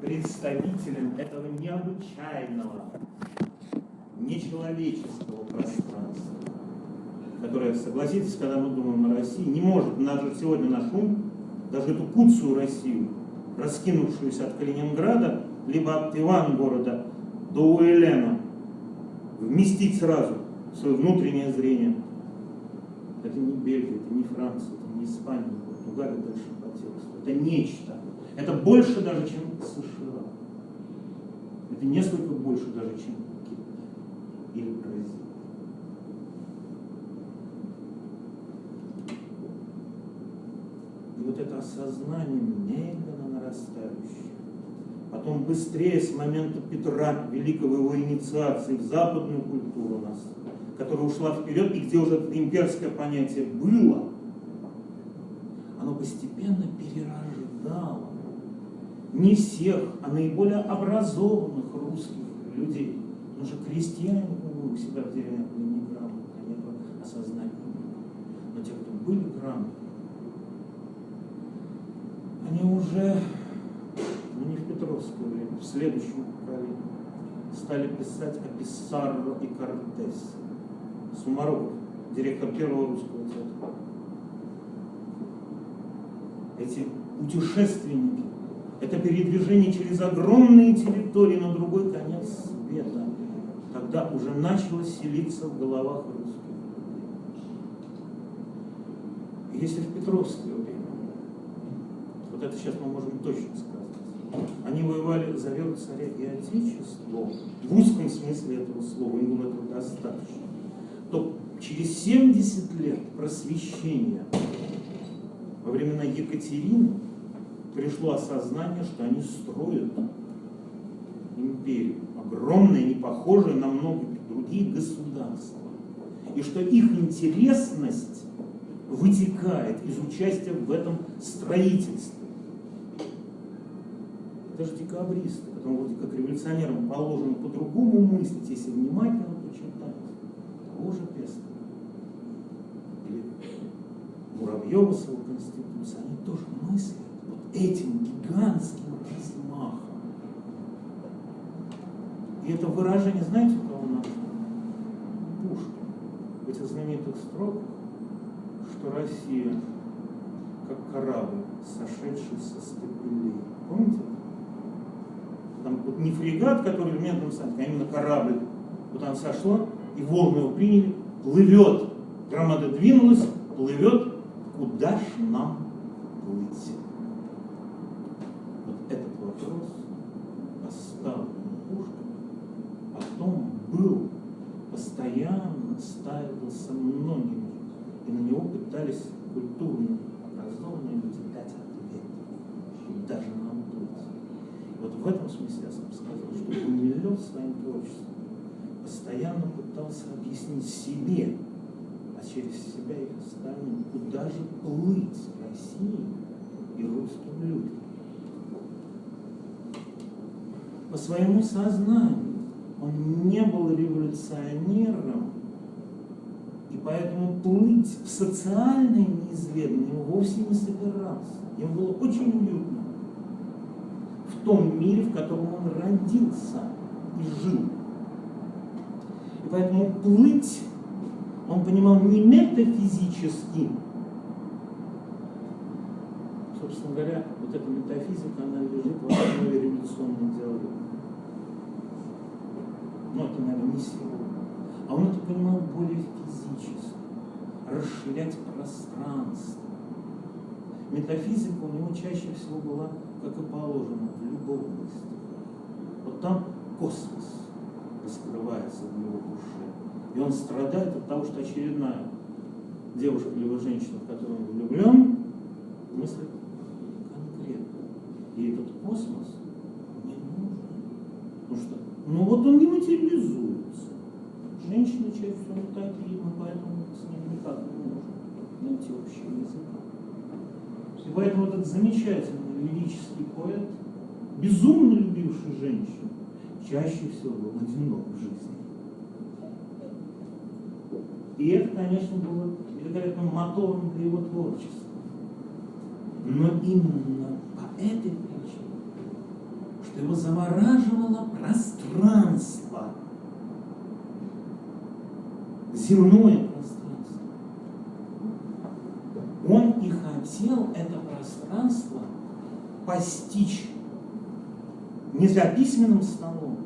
представителем этого необычайного, нечеловеческого пространства, которое, согласитесь, когда мы думаем о России, не может даже сегодня наш ум, даже эту куцую Россию, раскинувшуюся от Калининграда, либо от Ивангорода до Уэлена, вместить сразу в свое внутреннее зрение. Это не Бельгия, это не Франция, это не Испания, Португалия дальше по тексту. Это нечто. Это больше даже, чем США. Это несколько больше даже, чем Китай или Бразилия. И вот это осознание медленно нарастающее, потом быстрее с момента Петра, великого его инициации в западную культуру нас, которая ушла вперед, и где уже это имперское понятие было, оно постепенно перерождало не всех, а наиболее образованных русских людей. Потому что крестьяне у себя в деревнях были неграмотны, они не могли. Но те, кто были грамотны, они уже, ну не в Петровское время, в следующем поколении, стали писать о Писсарро и Кортесе. Сумароков, директор первого русского театра. Эти путешественники, это передвижение через огромные территории на другой конец света, когда уже начало селиться в головах русских. Если в Петровское время, вот это сейчас мы можем точно сказать, они воевали за веру царя и отечество, в узком смысле этого слова, им было этого достаточно, то через 70 лет просвещения во времена Екатерины пришло осознание, что они строят империю, огромное, не похожее на многие другие государства. И что их интересность вытекает из участия в этом строительстве. Это же декабристы, потому вроде как революционерам положено по-другому мыслить, если внимательно почитать. Того же Пестова. Или Муравьева с его конституцией, они тоже мыслят этим гигантским размахом. И это выражение, знаете, у кого нашло? Пушкин. В этих знаменитых строках, что Россия как корабль, сошедший со стапелей. Помните? Там вот не фрегат, который в медном а именно корабль. Вот она сошла, и волны его приняли, плывет. Громада двинулась, плывет, куда ж нам плыть? Вопрос. Поставлен Пушкиным, потом был, постоянно ставился многими, и на него пытались культурно образованные люди дать ответ, даже нам быть. Вот в этом смысле я сам сказал, что Гумилев своим творчеством. Постоянно пытался объяснить себе, а через себя и остальным, куда же плыть России и русским людям по своему сознанию. Он не был революционером, и поэтому плыть в социальное неизведанное ему вовсе не собирался. Ему было очень уютно в том мире, в котором он родился и жил. И поэтому плыть он понимал не метафизически. Собственно говоря, вот эта метафизика, она лежит в основе революционной идеологии но это, наверное, не сегодня. А он это понимал более физически, расширять пространство. Метафизика у него чаще всего была, как и положено, в любовности. Вот там космос раскрывается в его душе. И он страдает от того, что очередная девушка либо женщина, в которую он влюблен, мыслит конкретно. И этот космос не нужен. Потому что ну вот он не материализуется. Женщины чаще всего такие, мы поэтому с ним никак не можем найти общий язык. И поэтому этот замечательный лирический поэт, безумно любивший женщин, чаще всего был одинок в жизни. И это, конечно, было великолепным мотором для его творчества. Но именно по этой причине что его замораживало пространство, земное пространство. Он и хотел это пространство постичь не за письменным столом,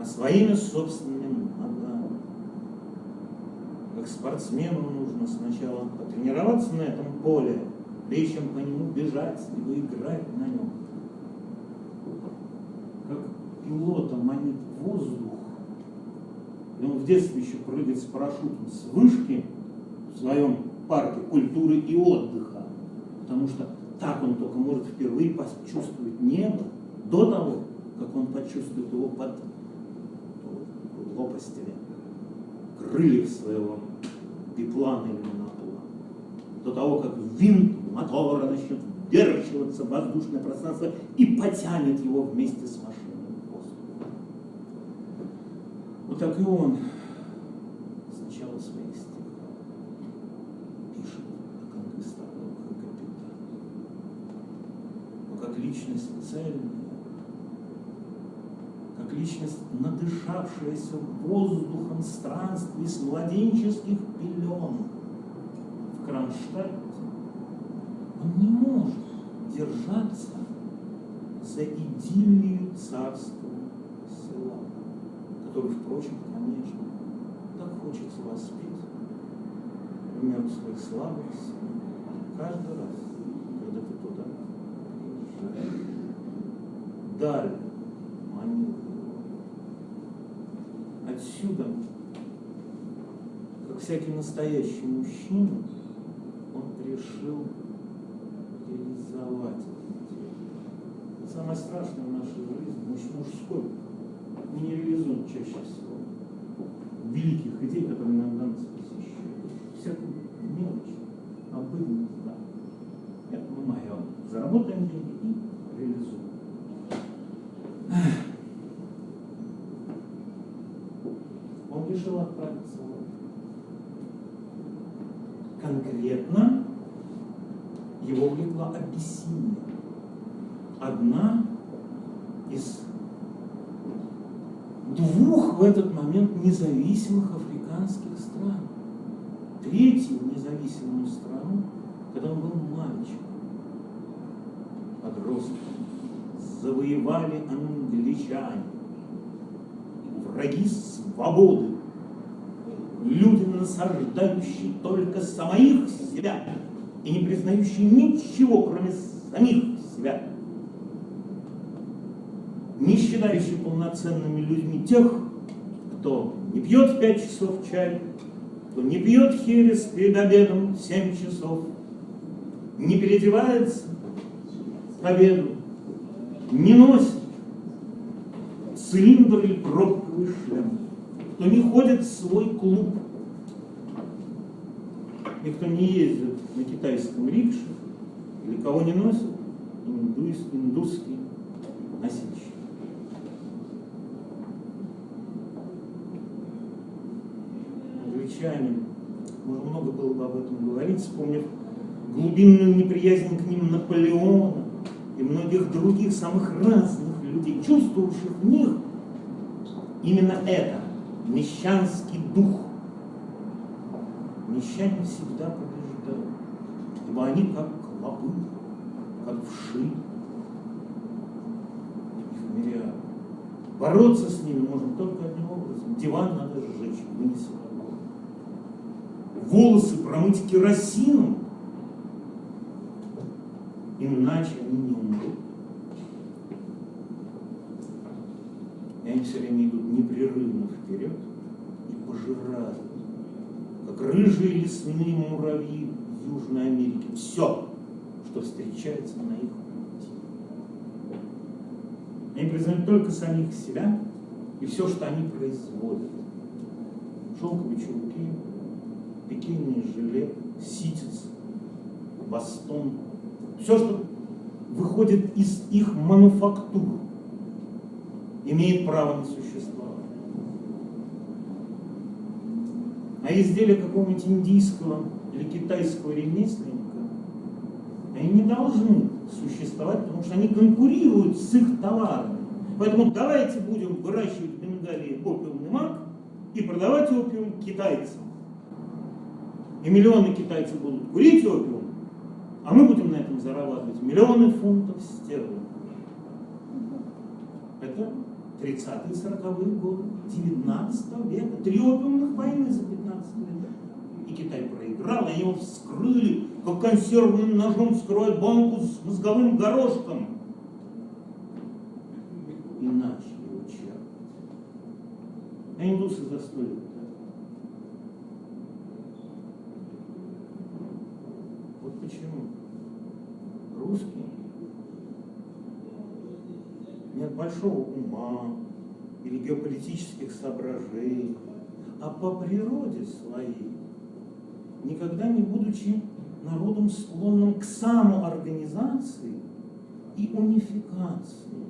а своими собственными ногами. Как спортсмену нужно сначала потренироваться на этом поле, прежде чем по нему бежать, либо играть на нем. Пилота манит воздух, и он в детстве еще прыгает с парашютом с вышки в своем парке культуры и отдыха, потому что так он только может впервые почувствовать небо до того, как он почувствует его под лопастями крыльев своего биплана или моноплана. До того, как винт мотора начнет вдерживаться в воздушное пространство и потянет его вместе с машиной в воздух. Вот так и он с начала своих стихов пишет о конкистадорах и капитанах. Но как личность цельная, как личность, надышавшаяся воздухом странствий с младенческих пелен в Кронштадте, он не может держаться за идиллию царского села, который, впрочем, конечно, так хочется воспеть в мертвых славах каждый раз, когда ты туда приезжаешь. Даль манил Отсюда, как всякий настоящий мужчина, он решил реализовать это. Самое страшное в нашей жизни, мужской, не реализуем чаще всего великих идей, которые иногда нас посещают. Всякую мелочь, обыденность, да. Это мы мое. Заработаем деньги и реализуем. Он решил отправиться в конкретно его влекла Абиссиния. Одна из двух в этот момент независимых африканских стран. Третью независимую страну, когда он был мальчиком, подростком, завоевали англичане, враги свободы, люди, насаждающие только самих себя, и не признающий ничего, кроме самих себя, не считающий полноценными людьми тех, кто не пьет в пять часов чай, кто не пьет херес перед обедом в семь часов, не переодевается к обеду, не носит цилиндр или пробковый шлем, кто не ходит в свой клуб, и кто не ездит на китайском рикше, или кого не носит индус, индусский носильщик. Англичане, можно много было бы об этом говорить, вспомнив глубинную неприязнь к ним Наполеона и многих других самых разных людей, чувствовавших в них именно это, мещанский дух. Мещане всегда побеждают ибо они как клопы, как вши. Их мириады. Бороться с ними можно только одним образом. Диван надо сжечь, вынести Волосы промыть керосином, иначе они не умрут. И они все время идут непрерывно вперед и пожирают, как рыжие лесные муравьи Южной Америки, все, что встречается на их пути. Они признают только самих себя и все, что они производят. Шелковые чулки, пекинные жилет, ситец, бастон. Все, что выходит из их мануфактур, имеет право на существование. А изделие какого-нибудь индийского или китайского ремесленника, они не должны существовать, потому что они конкурируют с их товарами. Поэтому давайте будем выращивать в Бенгалии опиумный мак и продавать опиум китайцам. И миллионы китайцев будут курить опиум, а мы будем на этом зарабатывать миллионы фунтов стерлингов. Это 30-е, 40-е годы 19 века. Три опиумных войны за 15 лет. И Китай проиграл, они его вскрыли, как консервным ножом вскроют банку с мозговым горошком. И начали чертить. А индусы за сто лет. Вот почему русские нет большого ума или геополитических соображений, а по природе своей, никогда не будучи народом, склонным к самоорганизации и унификации.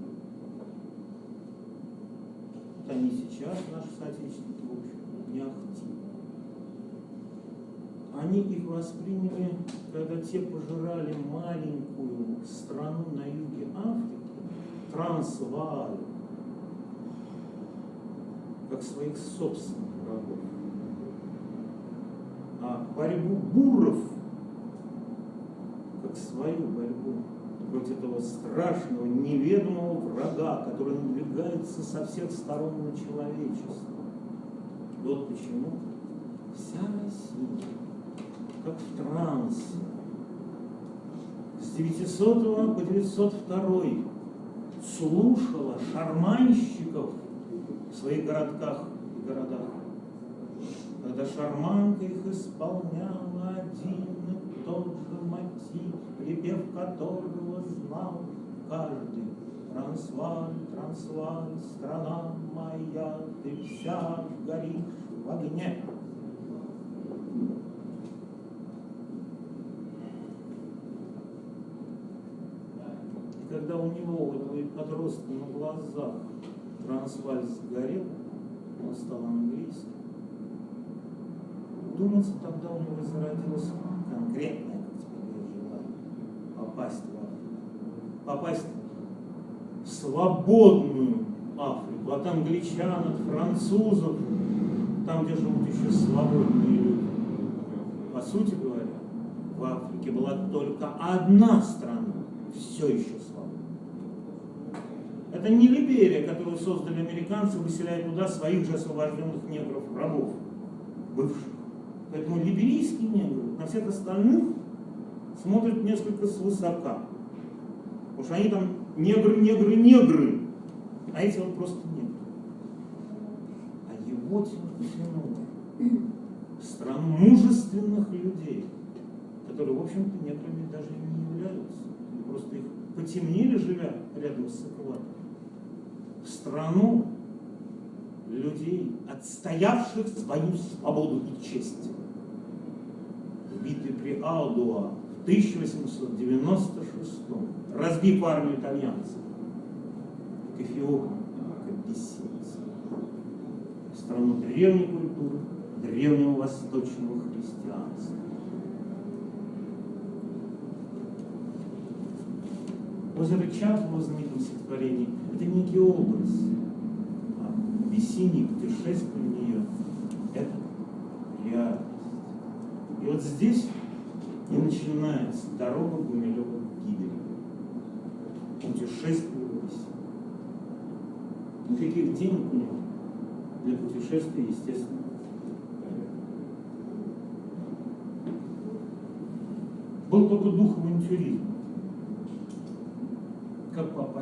Вот они сейчас, наши соотечественники, в общем, не ахти. Они их восприняли, когда те пожирали маленькую страну на юге Африки, Трансвааль, как своих собственных врагов. А борьбу буров, как свою борьбу против этого страшного, неведомого врага, который надвигается со всех сторон на человечество. Вот почему вся Россия, как в трансе, с 900 по 902 слушала шарманщиков в своих городках и городах. Когда шарманка их исполняла один и тот же мотив, припев которого знал каждый. Трансваль, Трансваль, страна моя, ты вся горишь в огне. когда у него, у этого подростка на глазах трансваль сгорел, он стал английским, думается, тогда у него зародилось конкретное, как теперь желание, попасть в Африку. Попасть в свободную Африку, от англичан, от французов, там, где живут еще свободные люди. По сути говоря, в Африке была только одна страна, все еще это не Либерия, которую создали американцы, выселяя туда своих же освобожденных негров, рабов, бывших. Поэтому либерийские негры на всех остальных смотрят несколько свысока. Потому что они там негры, негры, негры, а эти вот просто негры. А его тянуло в страну мужественных людей, которые, в общем-то, неграми даже не являются. Просто их потемнели, живя рядом с экватором страну людей, отстоявших свою свободу и честь. В битве при Алдуа в 1896 разбив армию итальянцев к Эфиопии, к страну древней культуры, древнего восточного христианства. Озеро Чад в его знаменитом стихотворении – это некий образ. А весеннее путешествие в нее – это реальность. И вот здесь и начинается дорога Гумилева к гибели. Путешествие в Россию. Никаких денег нет для путешествия, естественно, был только дух авантюризма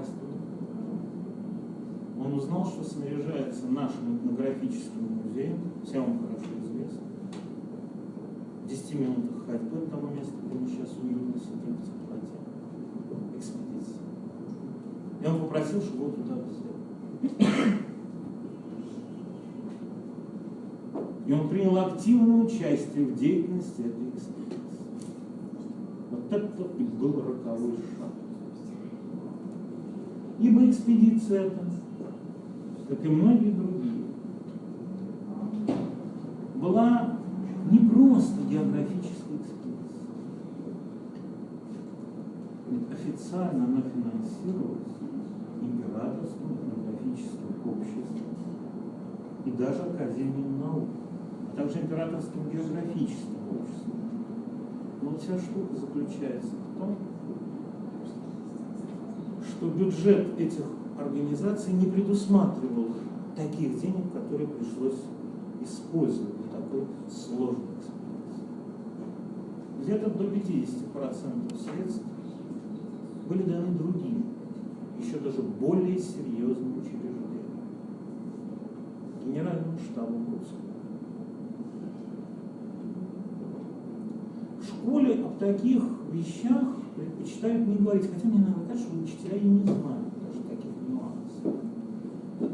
туда. Он узнал, что снаряжается нашим этнографическим музеем, всем хорошо известно. В 10 минутах ходьбы от того места, где мы сейчас уютно сидим в теплоте. Экспедиция. И он попросил, чтобы его туда взяли. И он принял активное участие в деятельности этой экспедиции. Вот это был роковой шаг. Ибо экспедиция эта, как и многие другие, была не просто географической экспедицией. официально она финансировалась императорским этнографическим обществом и даже Академией наук, а также императорским географическим обществом. Но вся штука заключается в том, что бюджет этих организаций не предусматривал таких денег, которые пришлось использовать для такой сложной экспедиции. Где-то до 50% средств были даны другим, еще даже более серьезным учреждениям. Генеральному штабу русского. В школе об таких вещах предпочитают не говорить, хотя мне надо сказать, что учителя и не знают даже таких нюансов.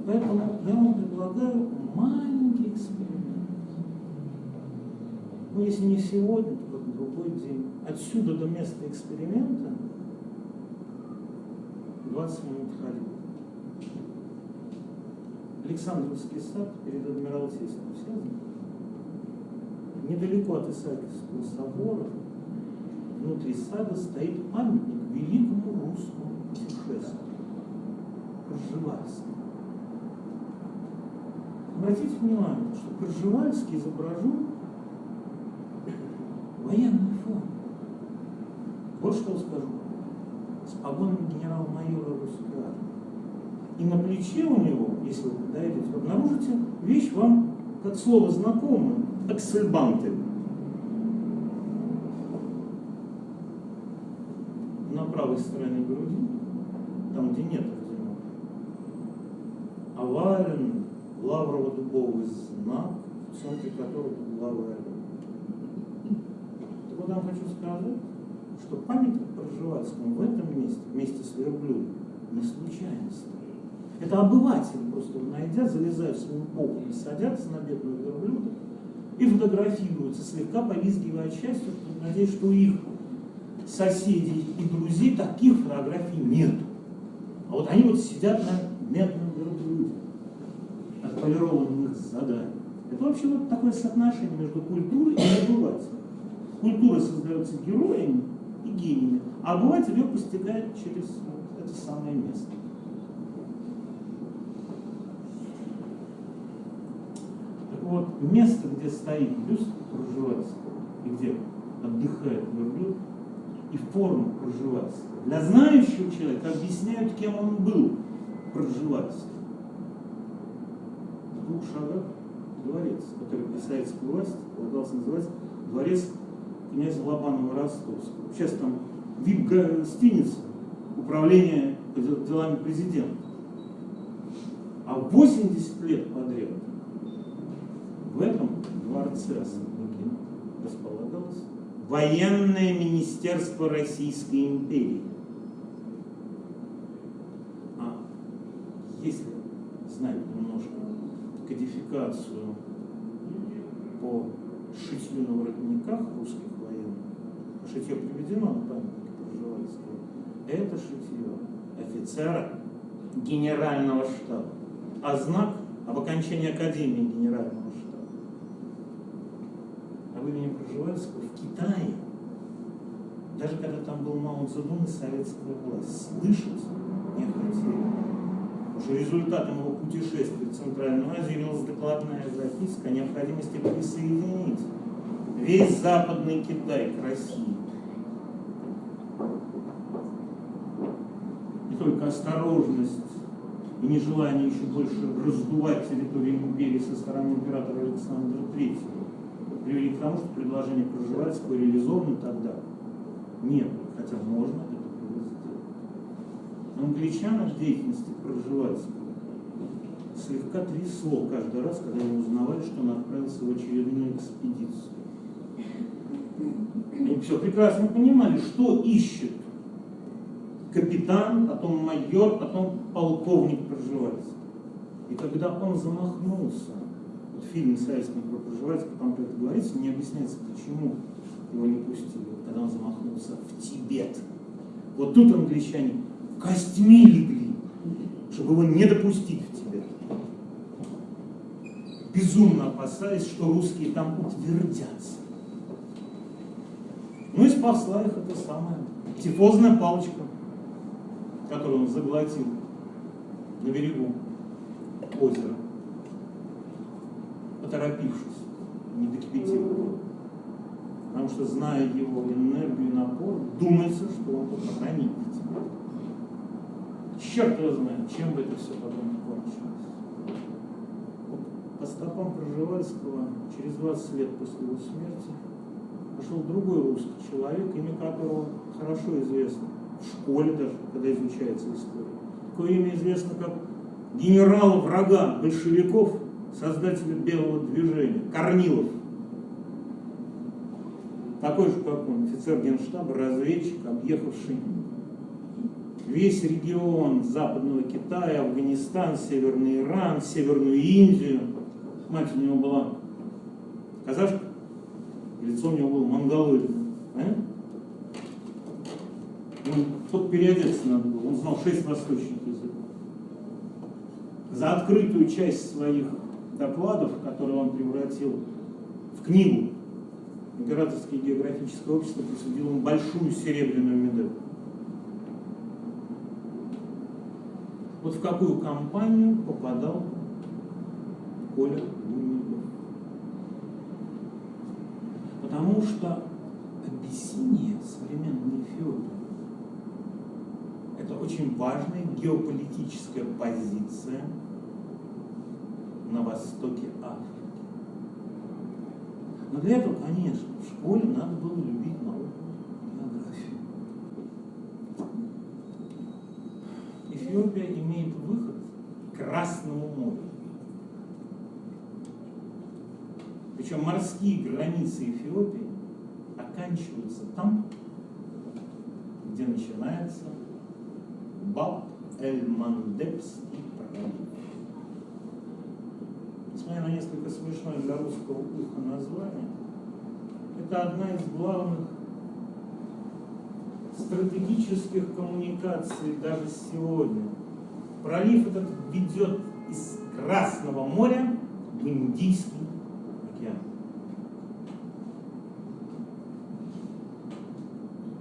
Поэтому я вам предлагаю маленький эксперимент. Ну, если не сегодня, то в другой день. Отсюда до места эксперимента 20 минут ходьбы. Александровский сад перед Адмиралтейством, все знают? Недалеко от Исаакиевского собора, внутри сада стоит памятник великому русскому путешествию, Пржевальскому. Обратите внимание, что Пржевальский изображен в военной форме. Вот что скажу. С погонами генерал-майора русской армии. И на плече у него, если вы подойдете, обнаружите вещь вам как слово знакомое, аксельбанты. На правой стороне груди, там, где нет орденов, овальный лаврово-дубовый знак, в центре которого главы Так вот, я вам хочу сказать, что памятник Пржевальскому в этом месте, вместе с верблюдом, не случайно стоит. Это обыватели просто найдя, залезают своим полком, садятся на бедную верблюда и фотографируются, слегка повизгивая от надеясь, что их соседей и друзей таких фотографий нет. А вот они вот сидят на медном верблюде, отполированных заданий. Это вообще вот такое соотношение между культурой и обывателем. Культура создается героями и гениями, а обыватель ее постигает через это самое место. вот место, где стоит бюст Пржевальского, и где отдыхает верблюд, и форма Пржевальского. Для знающего человека объясняют, кем он был, Пржевальский. В двух шагах дворец, который при советской власти полагался называть дворец князя Лобанова Ростовского. Сейчас там вип гостиница, управление делами президента. А 80 лет подряд в этом дворце Особнякин располагалось военное министерство Российской империи. А если знать немножко кодификацию по шитью на воротниках русских военных, шитье приведено на памятнике Пржевальского, это шитье офицера генерального штаба, а знак об окончании Академии генерального штаба. Об имени Пржевальского Китае, даже когда там был Мао Цзэдун и советская власть, слышать не хотели. Уже результатом его путешествия в Центральную Азию явилась докладная записка о необходимости присоединить весь Западный Китай к России. И только осторожность и нежелание еще больше раздувать территорию империи со стороны императора Александра III привели к тому, что предложение Пржевальского реализовано тогда нет, хотя можно это было сделать. Англичан в деятельности Пржевальского слегка трясло каждый раз, когда они узнавали, что он отправился в очередную экспедицию. Они все прекрасно понимали, что ищет капитан, потом майор, потом полковник Пржевальский. И когда он замахнулся вот в фильме про Пржевальского там про это говорится, не объясняется, почему его не пустили, когда он замахнулся в Тибет. Вот тут англичане костьми легли, чтобы его не допустить в Тибет. Безумно опасаясь, что русские там утвердятся. Ну и спасла их эта самая тифозная палочка, которую он заглотил на берегу озера, поторопившись, не докипятил Потому что, зная его энергию и напор, думается, что он похоронит тебя. Черт его знает, чем бы это все потом кончилось. По стопам Пржевальского через 20 лет после его смерти пошел другой русский человек, имя которого хорошо известно в школе даже, когда изучается история. Такое имя известно как генерала врага большевиков, создателя белого движения, Корнилов. Такой же, как он, офицер генштаба, разведчик, объехавший весь регион Западного Китая, Афганистан, Северный Иран, Северную Индию. Мать у него была казашка, лицо у него было монголоидное. А? Ну, тут переодеться надо было, он знал шесть восточных языков. За открытую часть своих докладов, которые он превратил в книгу, Императорское географическое общество присудило ему большую серебряную медаль. Вот в какую компанию попадал Коля Гумилев. Потому что Абиссиния, современная Эфиопия, это очень важная геополитическая позиция на востоке Африки. Но для этого, конечно, в школе надо было любить науку, географию. Эфиопия имеет выход к Красному морю. Причем морские границы Эфиопии оканчиваются там, где начинается Баб-эль-Мандебский пролив. Несмотря на несколько смешное для русского уха название, это одна из главных стратегических коммуникаций даже сегодня. Пролив этот ведет из Красного моря в Индийский океан.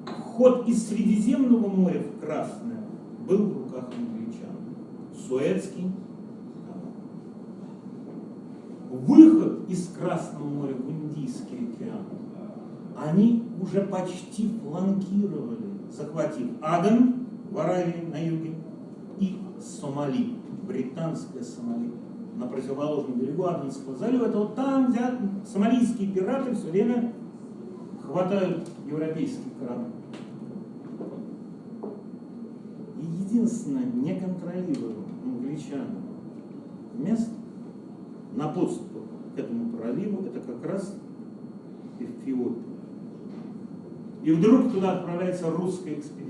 Вход из Средиземного моря в Красное был в руках англичан. Суэцкий канал. Выход из Красного моря в Индийский океан они уже почти фланкировали, захватив Аден в Аравии на юге и Сомали, британская Сомали, на противоположном берегу Аденского залива. Это вот там, где сомалийские пираты все время хватают европейские корабли. И единственное неконтролируемое англичанам место на подступах этому проливу это как раз Эфиопия. И вдруг туда отправляется русская экспедиция.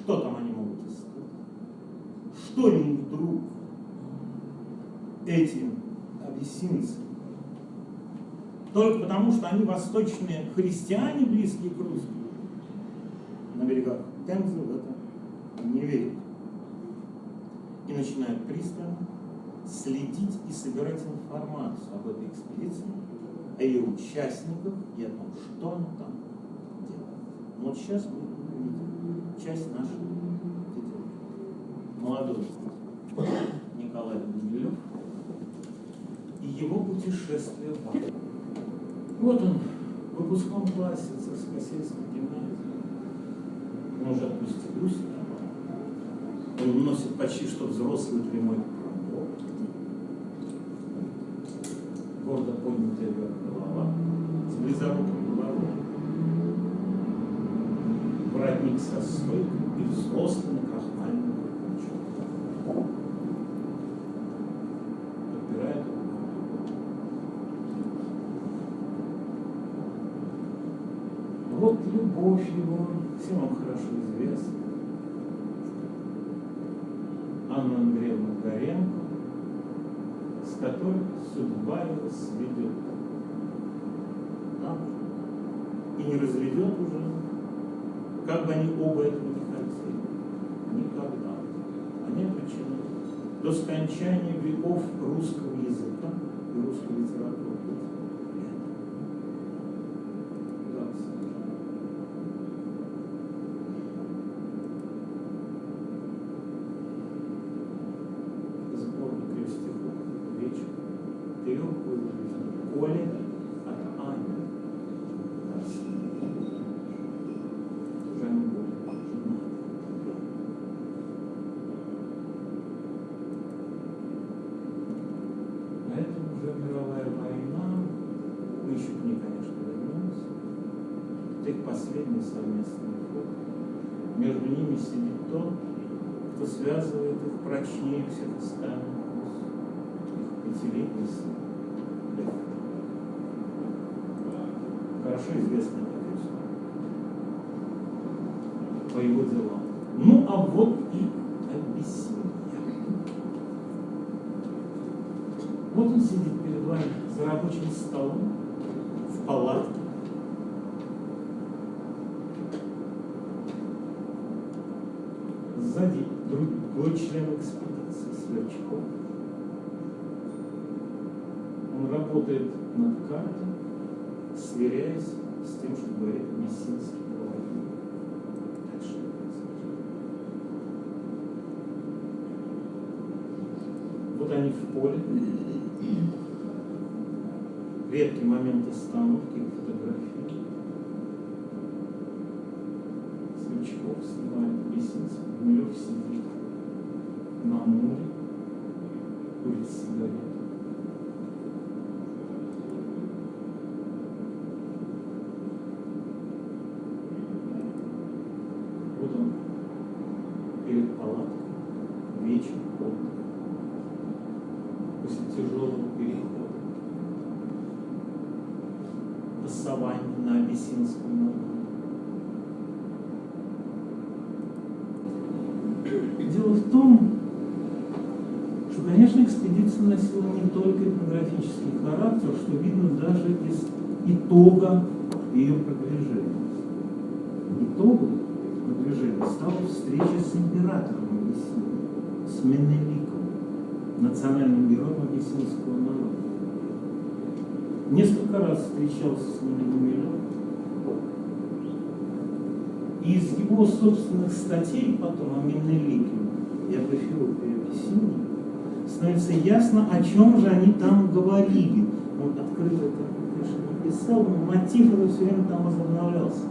Что там они могут искать? Что им вдруг эти абиссинцы? Только потому, что они восточные христиане, близкие к русским, на берегах Темзы в это не верят. Начинают пристально следить и собирать информацию об этой экспедиции, о ее участниках и о том, что она там делает. Но вот сейчас мы увидим часть нашей детей. Молодой Николай Гумилев и его путешествие в Африку. Вот он в выпускном классе царскосельской гимназии. Он уже отпустил себя. Он носит почти что взрослый прямой гордо поднятая вверх голова, с близорукой головой, воротник со стойкой и взрослым крахмальным. Подпирает Вот любовь его, всем вам хорошо известна. Анна Андреевна Горенко, с которой судьба его сведет. Да? И не разведет уже, как бы они оба этого не хотели. Никогда. Они обречены до скончания веков русского языка и русской литературы. Это их последний совместный фото. Между ними сидит тот, кто связывает их прочнее всех остальных их пятилетний сын. Лев. Хорошо известный профессор. По его делам. Ну, а вот и Абиссиния. Вот он сидит перед вами за рабочим столом в палатке. Сзади другой член экспедиции Сверчков. Он работает над картой, сверяясь с тем, что говорит Мессинский. Вот они в поле. Редкий момент остановки и фотографии. Сверчков снимает Мессинский. Гумилев сидит на море, курит сигарету. Вот он перед палаткой, вечер, отдых, после тяжелого перехода по саванне на Абиссинском море. Дело в том, что, конечно, экспедиция носила не только этнографический характер, что видно даже из итога ее продвижения. Итогом продвижения стала встреча с императором Абиссинии, с Менеликом, национальным героем абиссинского народа. Несколько раз встречался с Гумилев, и из его собственных статей потом о Менелике и об Эфиопии Абиссинии становится ясно, о чем же они там говорили. Он открыто это, писал, но мотив это все время там возобновлялся.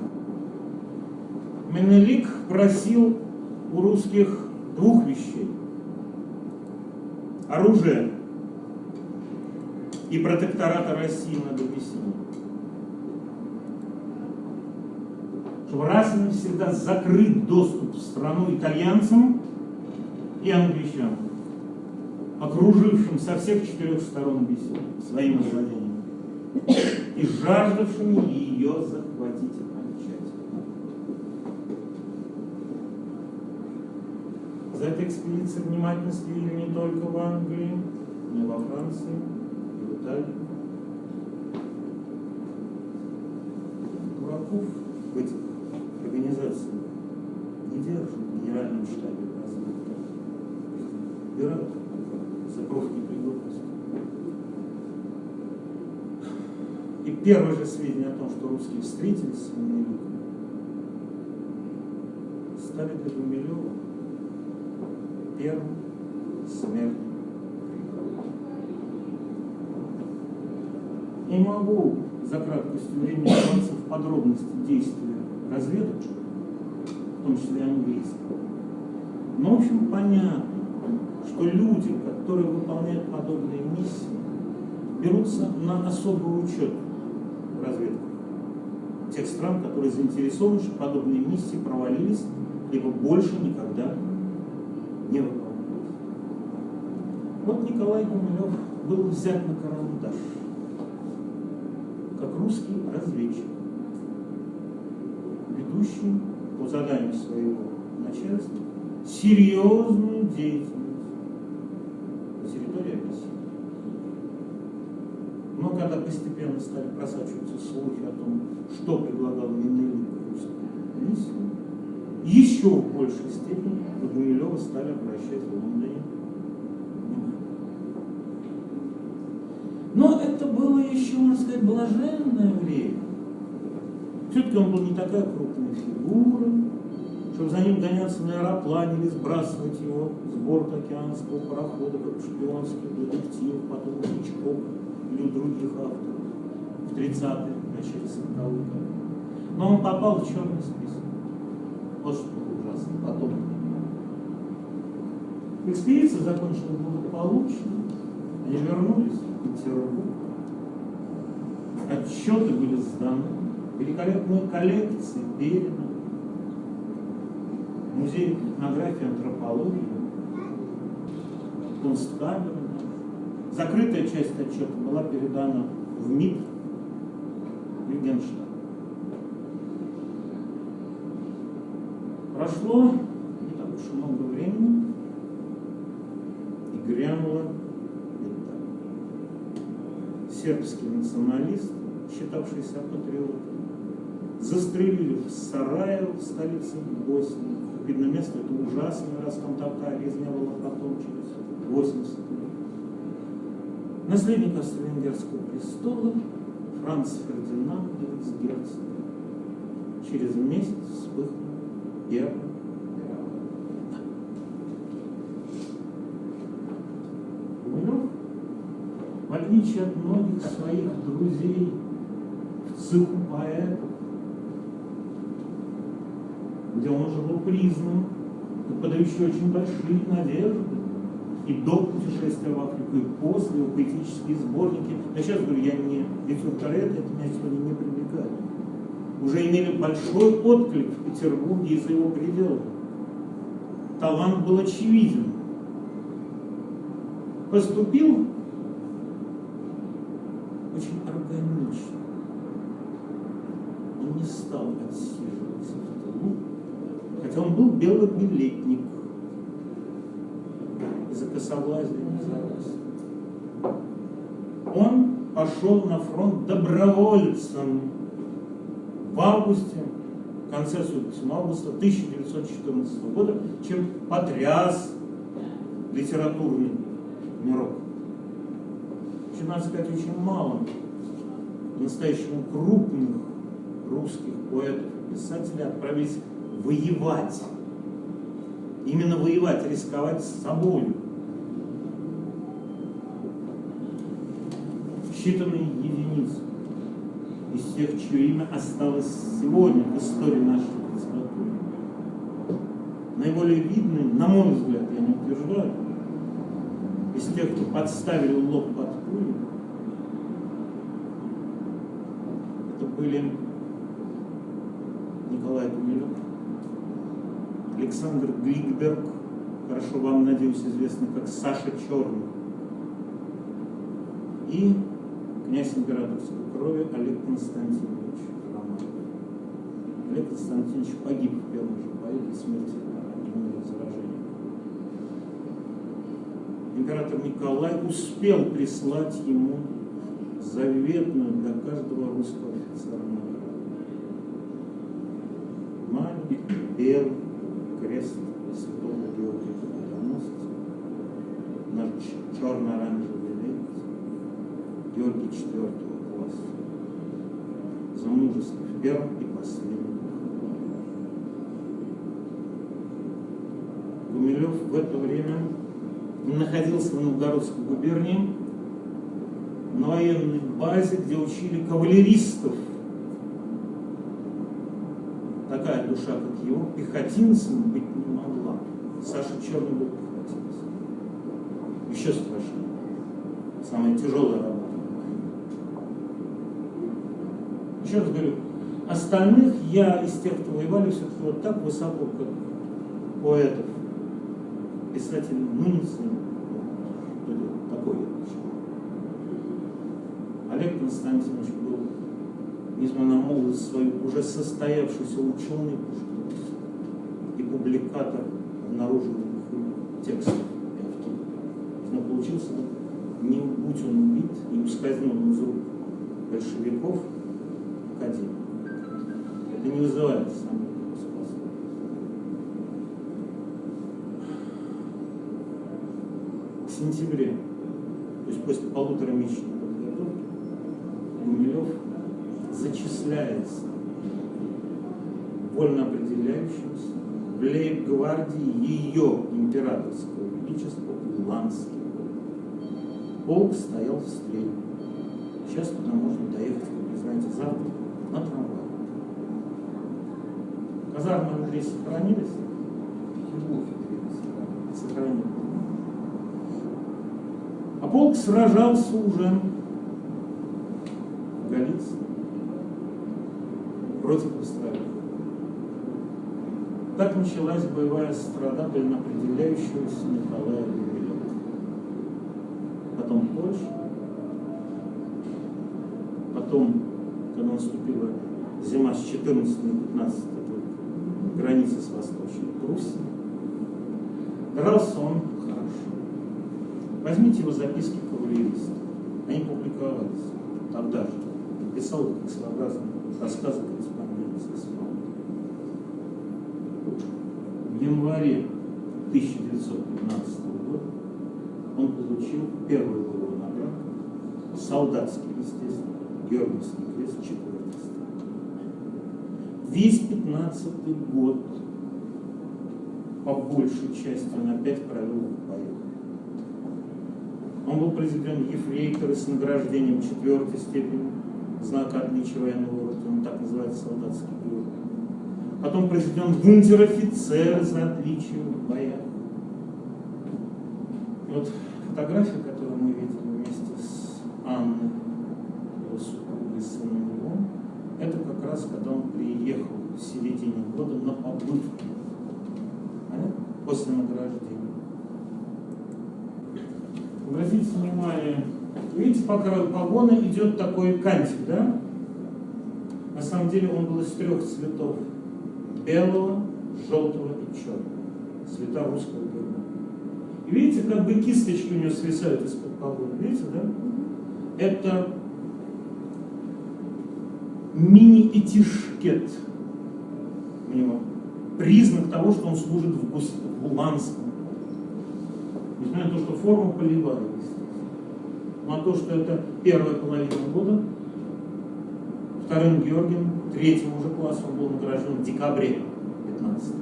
Менелик просил у русских двух вещей. Оружие и протектората России над Абиссинией. Чтобы раз и навсегда закрыть доступ в страну итальянцам и англичанам, окружившим со всех четырех сторон Абиссинию своими владениями и жаждавшими ее захватить окончательно. За этой экспедицией внимательно следили не только в Англии, но и во Франции, и в Италии. Дураков в этих организациях не держат в генеральном штабе разведки. Их убирают за профнепригодность. И первое же сведения о том, что русские встретились с Менеликом, стали для Гумилева первым смертным. Не могу за краткостью времени вдаваться в подробности действия разведок, в том числе английского. Но, в общем, понятно, что люди, которые выполняют подобные миссии, берутся на особый учет тех стран, которые заинтересованы, что подобные миссии провалились, либо больше никогда не выполнялись. Вот Николай Гумилев был взят на карандаш, как русский разведчик, ведущий по заданию своего начальства серьезную деятельность на территории Абиссинии. Но когда постепенно стали просачиваться слухи о том, что предлагал русскую миссию, еще в большей степени на Гумилева стали обращать в Лондоне. Но это было еще, можно сказать, блаженное время. Все-таки он был не такая крупная фигура, чтобы за ним гоняться на аэроплане или сбрасывать его с борта океанского парохода, как шпионский детектив, потом у Хичкока или других авторов в 30-е, начале 40-х Но он попал в черный список. Вот что ужасно. Потом. Экспедиция закончилась благополучно. Они вернулись в Петербург. Отчеты были сданы. великолепные коллекции переданы. Музей этнографии антропологии, Кунсткамера. Закрытая часть отчета была передана в МИД Генштаб. Прошло не так уж много времени, и грянула беда. Сербский националист, считавшийся патриотом, застрелили в Сараево, в столице Боснии. Видно, место это ужасное, раз там такая резня была потом, через 80 лет. Наследник Австро-Венгерского престола Франц Фердинанд Герцгерцог через месяц вспыхнул мировая Гумилев, в отличие от многих своих друзей в цеху поэтов, где он уже был признан, подающий очень большие надежды, и до путешествия в Африку, и после, его поэтические сборники. Я сейчас говорю, я не реферторет, это меня сегодня не привлекает. Уже имели большой отклик в Петербурге и за его пределами. Талант был очевиден. Поступил очень органично. Он не стал отсиживаться в тылу, хотя он был белобилетник из-за косоглазия Он пошел на фронт добровольцем в августе, в конце 7 августа 1914 года, чем потряс литературный мирок. Еще надо сказать, очень мало по-настоящему крупных русских поэтов и писателей отправились воевать. Именно воевать, рисковать с собой. Считанные единицы из тех, чье имя осталось сегодня в истории нашей литературы. Наиболее видный, на мой взгляд, я не утверждаю, из тех, кто подставили лоб под пулю, это были Николай Гумилев, Александр Гликберг, хорошо вам, надеюсь, известный как Саша Черный, и князь императорской крови Олег Константинович Романов. Олег Константинович погиб в первом же до смерти от гнойного заражения. Император Николай успел прислать ему заветную для каждого русского офицера награду. Маленький белый крест святого Георгия Победоносца на черно-оранжевый лент Георгий IV класса за мужество в первом и последнем. Гумилев в это время находился в Новгородской губернии на военной базе, где учили кавалеристов. Такая душа, как его, пехотинцем быть не могла. Саша Черный был пехотинцем. Еще страшнее. Самая тяжелая работа. Еще раз говорю, остальных я из тех, кто воевали, все-таки вот так высоко, как поэтов, писателей, ну не ценю. Такой Олег Константинович был, несмотря на молодость свою, уже состоявшийся ученый и публикатор обнаруженных текстов и авторов. Но получился, не будь он убит, не ускользнул из рук большевиков. Способ. В сентябре, то есть после полутора месячной подготовки, Гумилев зачисляется вольно определяющимся в лейб-гвардии ее императорского величества Уланский полк стоял в стреле. Сейчас туда можно доехать, как вы знаете, завтра на трамвае. Казармы Андрей сохранились? Сохранились. А полк сражался уже в Галиции. против Австралии. Так началась боевая страда определяющегося Николая Гумилева. Потом Польша, потом, когда наступила зима с 14 на 15 границы с Восточной Пруссией, дрался он хорошо. Возьмите его записки кавалериста. Они публиковались тогда же. Писал как своеобразные рассказы корреспонденции с В январе 1915 года он получил первую боевую награду, солдатский, естественно, Георгиевский крест четвертой Весь 15 год по большей части он опять провел в бою. Он был произведен ефрейтор с награждением четвертой степени, знака отличия военного рода, он так называется солдатский георгий. Потом произведен унтер-офицер за отличие в боях. Вот фотография, которую мы видели вместе с Анной, его супругой сыном его, это как раз когда он приехал в середине года на побывку после награждения. Обратите внимание, видите, по краю погона идет такой кантик, да? На самом деле он был из трех цветов. Белого, желтого и черного. Цвета русского герба. И видите, как бы кисточки у него свисают из-под погона. Видите, да? Это мини-этишкет у него. Признак того, что он служит в, Гус... в Уланском. Несмотря на то, что форма полевая, но то, что это первая половина года, вторым Георгием, третьим уже классом он был награжден в декабре 15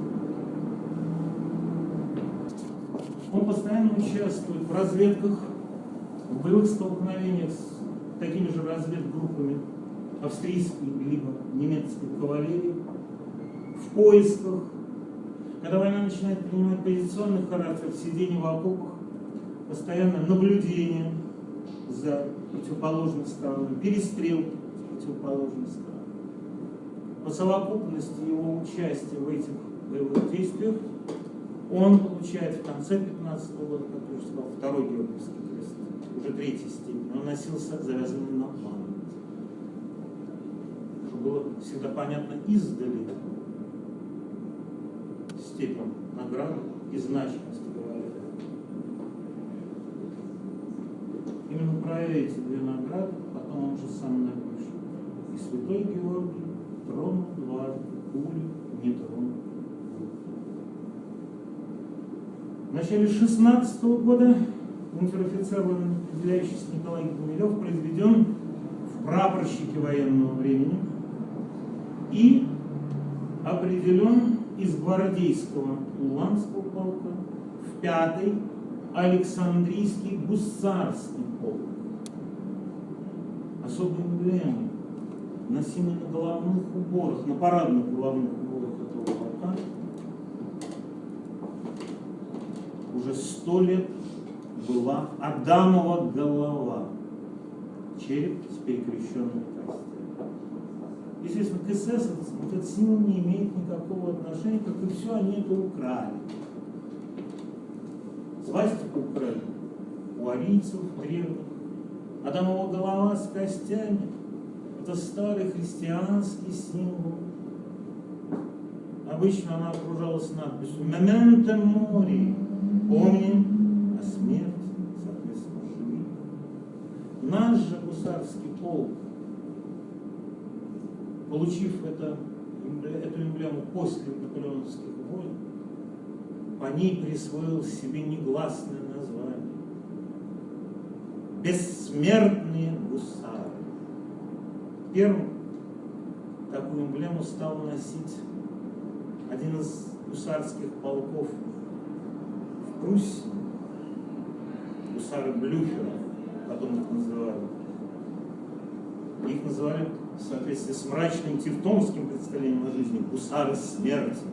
Он постоянно участвует в разведках, в боевых столкновениях с такими же разведгруппами австрийской либо немецкой кавалерии, в поисках. Когда война начинает принимать позиционный характер, сидение в окопах, постоянное наблюдение за противоположной стороной, перестрелки с противоположной стороны. По совокупности его участия в этих боевых действиях он получает в конце 15 -го года, как я уже сказал, второй Георгиевский крест, уже третьей степени. Он носился завязанный на план. Было всегда понятно издали степень награды и значимость говоря. Именно про эти две награды потом он же сам напишет. И святой Георгий тронул дважды, пули не тронул. В начале 16 -го года унтер-офицер, определяющийся Николай Гумилев, произведен в прапорщике военного времени и определен из гвардейского Уланского полка в пятый Александрийский гусарский полк. Особые эмблемы, носимые на головных уборах, на парадных головных уборах этого полка, уже сто лет была Адамова голова, череп с перекрещенной Естественно, к СС этот символ не имеет никакого отношения, как и все они это украли. Свастику украли у арийцев древних. Адамова голова с костями – это старый христианский символ. Обычно она окружалась надписью «Мементо мори» – «Помни о смерти», соответственно, живи. Наш же гусарский полк получив это, эту эмблему после наполеоновских войн, по ней присвоил себе негласное название. Бессмертные гусары. Первым такую эмблему стал носить один из гусарских полков в Пруссии, гусары Блюхера, потом их называли. Их называли в соответствии с мрачным тевтонским представлением о жизни, гусары смерти.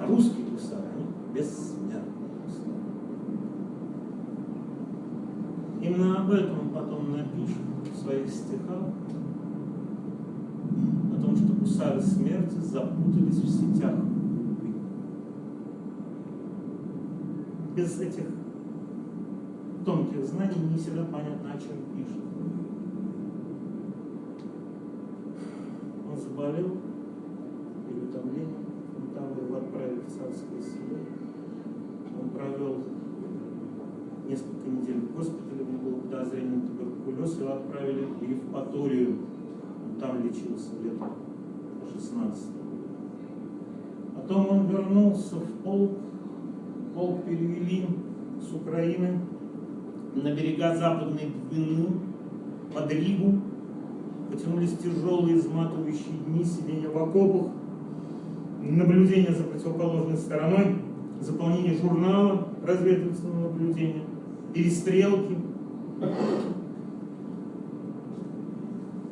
А русские гусары, они бессмертные Именно об этом он потом напишет в своих стихах, потому что гусары смерти запутались в сетях Без этих тонких знаний не всегда понятно, о чем пишет. Он заболел, переутомлением, там его отправили в царское село. Он провел несколько недель в госпитале, у него было подозрение на туберкулез, его отправили в Евпаторию. Он там лечился летом 16 Потом он вернулся в полк, полк перевели с Украины на берега Западной Двины, под Ригу, потянулись тяжелые изматывающие дни сидения в окопах, наблюдение за противоположной стороной, заполнение журнала разведывательного наблюдения, перестрелки.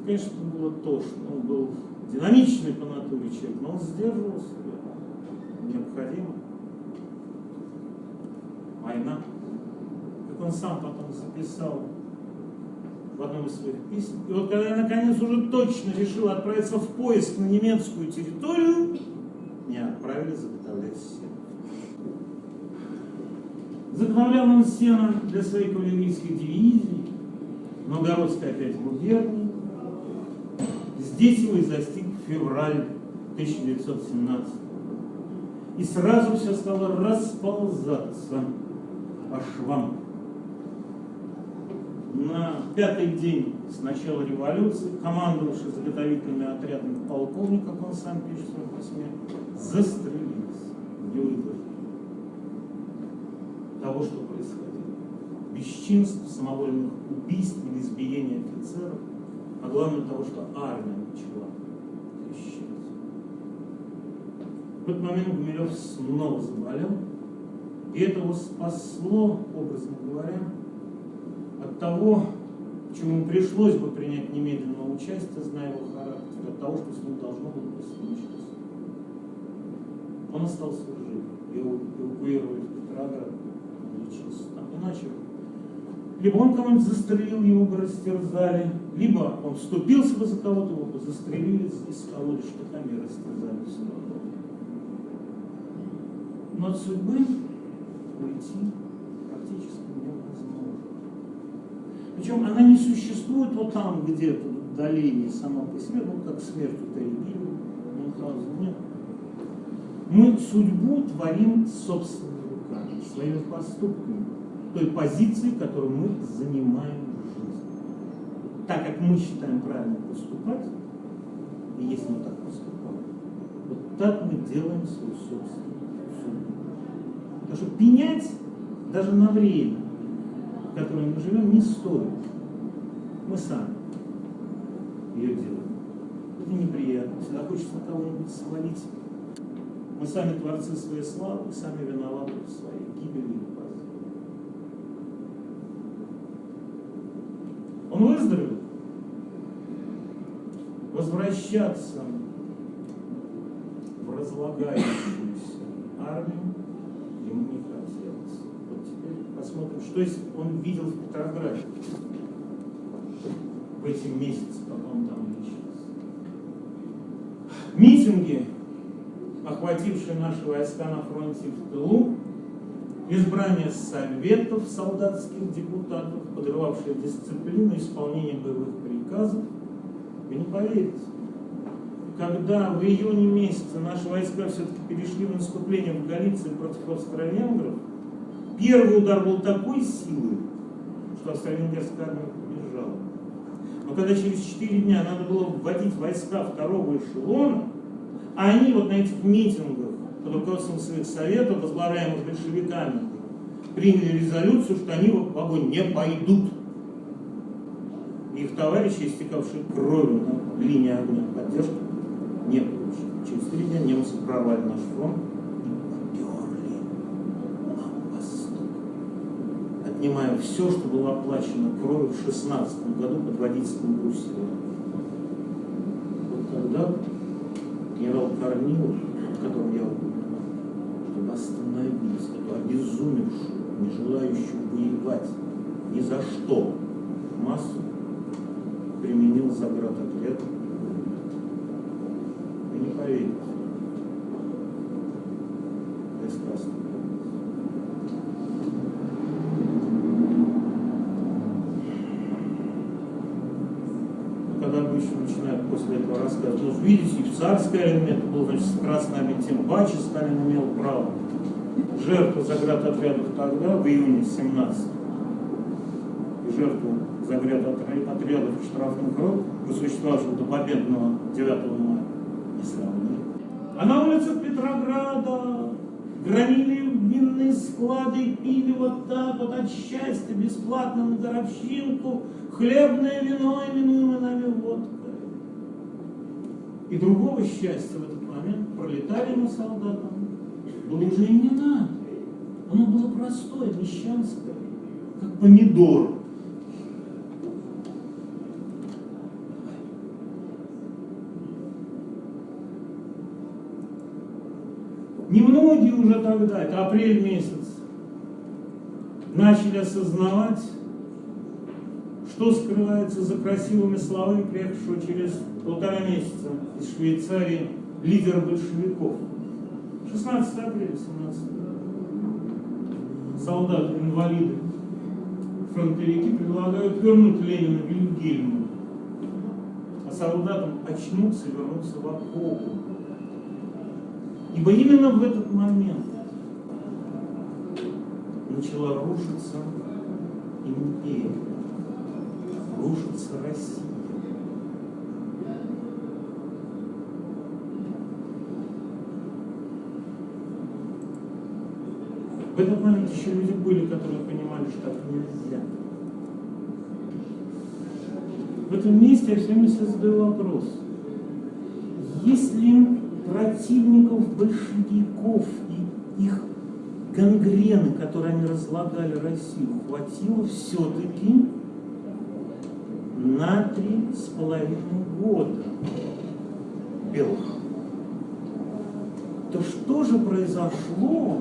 Конечно, было тошно. Он был динамичный по натуре человек, но он сдерживал себя. Необходимо. Война. Как он сам потом записал в одном из своих писем. И вот когда я наконец уже точно решил отправиться в поиск на немецкую территорию, меня отправили заготовлять сено. Заготовлял он сено для своей кавалерийской дивизии, Новгородской опять губернии. Здесь его и застиг февраль 1917 И сразу все стало расползаться по швам. На пятый день с начала революции, командовавший заготовительными отрядами полковник, как он сам пишет в своем письме, застрелился, не выдержал того, что происходило. Бесчинств, самовольных убийств или избиений офицеров, а главное того, что армия начала трещать. В этот момент Гумилев снова заболел, и это его спасло, образно говоря, того, чему пришлось бы принять немедленное участие, зная его характер, от того, что с ним должно было бы случиться. Он остался жив. Его эвакуировали в Петроград, лечился там. Иначе либо он кого-нибудь застрелил, его бы растерзали, либо он вступился бы за кого-то, его бы застрелили и скололи штыками и растерзали все равно. Но от судьбы уйти практически невозможно. Причем она не существует вот там где-то, в отдалении сама по себе, ну как смерть у Терри Мюнхгаузена, нет. Мы судьбу творим собственными руками, своими поступками, той позиции, которую мы занимаем в жизни. Так как мы считаем правильно поступать, и если мы так поступаем, вот так мы делаем свою собственную судьбу. Потому что пенять даже на время, в которое мы живем, не стоит. Мы сами ее делаем. Это неприятно. Всегда хочется на кого-нибудь свалить мы сами творцы своей славы, сами виноваты в своей гибели и позоре. Он выздоровел. Возвращаться в разлагающуюся армию ему не хотелось. Вот теперь посмотрим, что он видел в Петрограде в эти месяцы, пока он там лечился. Митинги охватившие наши войска на фронте в тылу, избрание советов солдатских депутатов, подрывавшие дисциплину исполнения боевых приказов. Вы не поверите, когда в июне месяце наши войска все-таки перешли в наступление в Галиции против австро-венгров, первый удар был такой силы, что австро-венгерская армия побежала. Но когда через 4 дня надо было вводить войска второго эшелона, а они вот на этих митингах под руководством своих советов, возглавляемых большевиками, приняли резолюцию, что они в огонь не пойдут. Их товарищи, истекавшие кровью на линии огня поддержки, не получили. Через три дня немцы прорвали наш фронт и поперли на восток, отнимая все, что было оплачено кровью в 16 году под водительством Брусилова. Вот тогда генерал Корнилов, которого я упоминал, чтобы остановить эту обезумевшую, не желающую воевать ни за что массу, применил заградотряд проверить. Рассказ. Когда обычно начинают после этого рассказывать, ну, видите, и в царское время это был, значит, с красными тем паче Сталин имел право. Жертвы заградотрядов тогда, в июне 17 и жертву заградотрядов штрафных рот, существовавших до победного 9 мая, не сравнили. А на улицах Петрограда громили винные склады, пили вот так вот от счастья, бесплатно на горобщинку, хлебное вино, именуемое нами водкой. И другого счастья в этот момент пролетариям и солдатам было уже и не надо. Оно было простое, мещанское, как помидор. Немногие уже тогда, это апрель месяц, начали осознавать, что скрывается за красивыми словами приехавшего через полтора месяца из Швейцарии лидера большевиков. 16 апреля 17 солдаты, инвалиды, фронтовики предлагают вернуть Ленина Вильгельму, а солдатам очнуться и вернуться в окопы. Ибо именно в этот момент начала рушиться империя, рушится Россия. В этот момент еще люди были, которые понимали, что так нельзя. В этом месте я все время себе задаю вопрос. Если противников большевиков и их гангрены, которые они разлагали Россию, хватило все-таки на три с половиной года белых, то что же произошло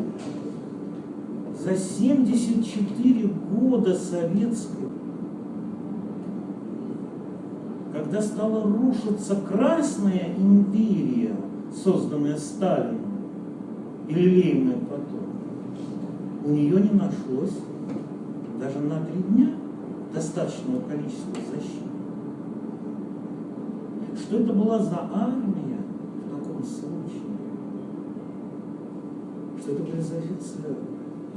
за 74 года советской, когда стала рушиться Красная империя, созданная Сталином, и лелеемая потом, у нее не нашлось даже на три дня достаточного количества защиты. Что это была за армия в таком случае? Что это были за офицеры?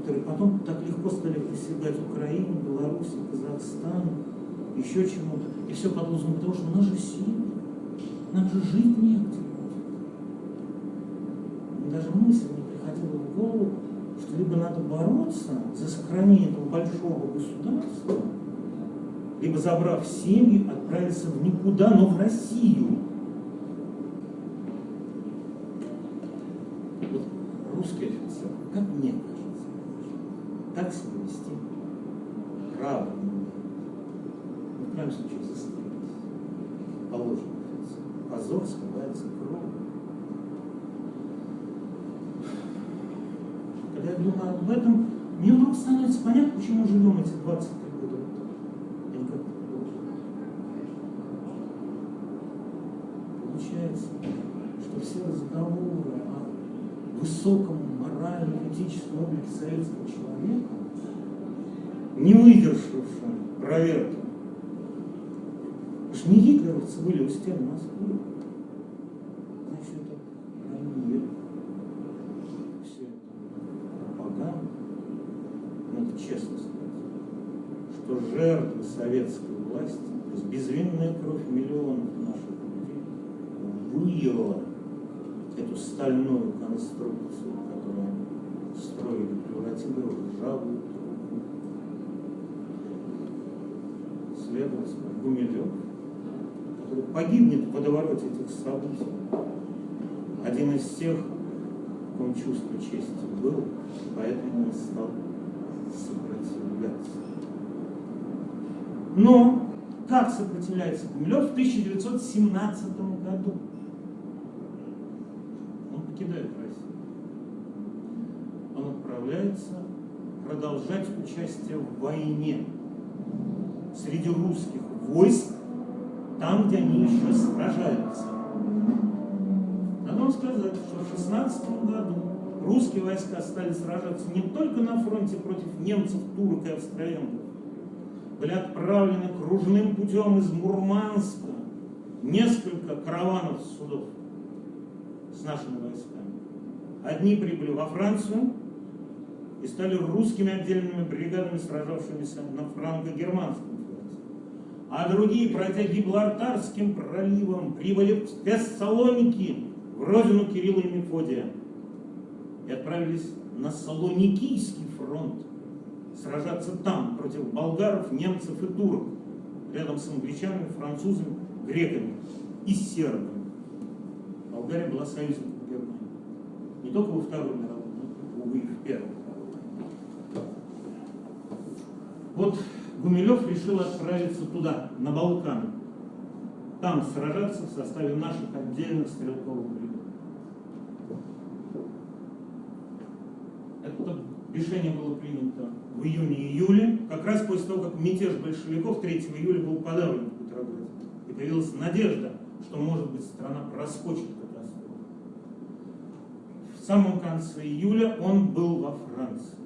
которые потом так легко стали присягать Украине, Беларуси, Казахстану, еще чему-то. И все под того, что у нас же семьи, нам же жить негде. Даже мысль не приходила в голову, что либо надо бороться за сохранение этого большого государства, либо забрав семьи, отправиться в никуда, но в Россию. Вот русский офицер, как мне кажется, как себя вести правильно, ну, в крайнем случае застрелить, положено позор скрывается кровью. Когда я думаю об этом, мне вдруг становится понятно, почему живем эти 23 года. Я никак Получается, что все разговоры о высоком морально-этическом облике советского человека, не выдержавшим проверки. Что не гитлеровцы были у стен Москвы. Значит, мир. Все это пропаганда. Надо честно сказать, что жертвы советской власти, то есть безвинная кровь миллионов наших людей, выела эту стальную конструкцию, которую строили, превратила в ржавую Следовательно, Гумилев, который погибнет в водовороте этих событий. Один из тех, ком чувство чести был, поэтому он стал сопротивляться. Но как сопротивляется Гумилев в 1917 году? покидает Россию. Он отправляется продолжать участие в войне среди русских войск, там, где они еще сражаются. На вам сказать, что в 16 году русские войска стали сражаться не только на фронте против немцев, турок и австроенцев, были отправлены кружным путем из Мурманска несколько караванов судов с нашими войсками. Одни прибыли во Францию и стали русскими отдельными бригадами, сражавшимися на франко-германском фронте. А другие, пройдя Гиблартарским проливом, прибыли в Фессалоники, в родину Кирилла и Мефодия, и отправились на Салоникийский фронт, сражаться там против болгаров, немцев и турок, рядом с англичанами, французами, греками и сербами. Болгария была союзником Германии. Не только во Второй мировой, но и в Первой. Вот Гумилев решил отправиться туда, на Балкан. Там сражаться в составе наших отдельных стрелковых бригад. Это решение было принято в июне-июле, как раз после того, как мятеж большевиков 3 июля был подавлен в Петрограде. И появилась надежда, что, может быть, страна проскочит катастрофу. В самом конце июля он был во Франции.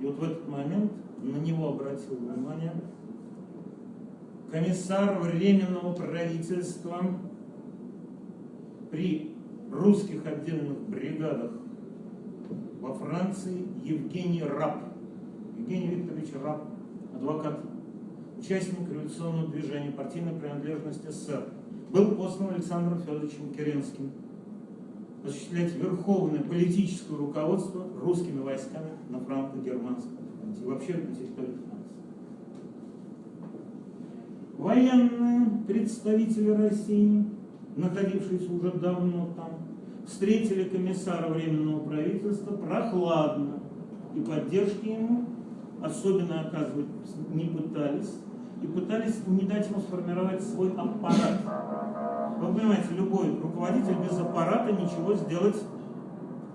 И вот в этот момент на него обратил внимание комиссар Временного правительства при русских отдельных бригадах во Франции Евгений Раб. Евгений Викторович Раб, адвокат, участник революционного движения, партийной принадлежности СССР. Был послан Александром Федоровичем Керенским осуществлять верховное политическое руководство русскими войсками на франко-германском и вообще на территории Франции. Военные представители России, находившиеся уже давно там, встретили комиссара Временного правительства прохладно и поддержки ему особенно оказывать не пытались, и пытались не дать ему сформировать свой аппарат. Вы понимаете, любой руководитель без аппарата ничего сделать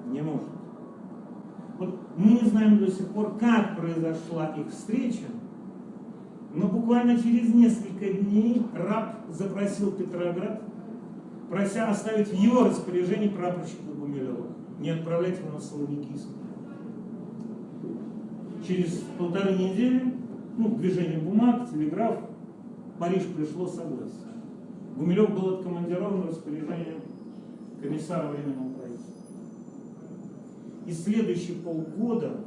не может. Вот мы не знаем до сих пор, как произошла их встреча, но буквально через несколько дней раб запросил Петроград прося оставить в его распоряжении прапорщика Гумилева, не отправлять его на Солоникийск. Через полторы недели, ну, движение бумаг, телеграф, Париж пришло согласие. Гумилев был откомандирован в распоряжение комиссара Временного. И следующие полгода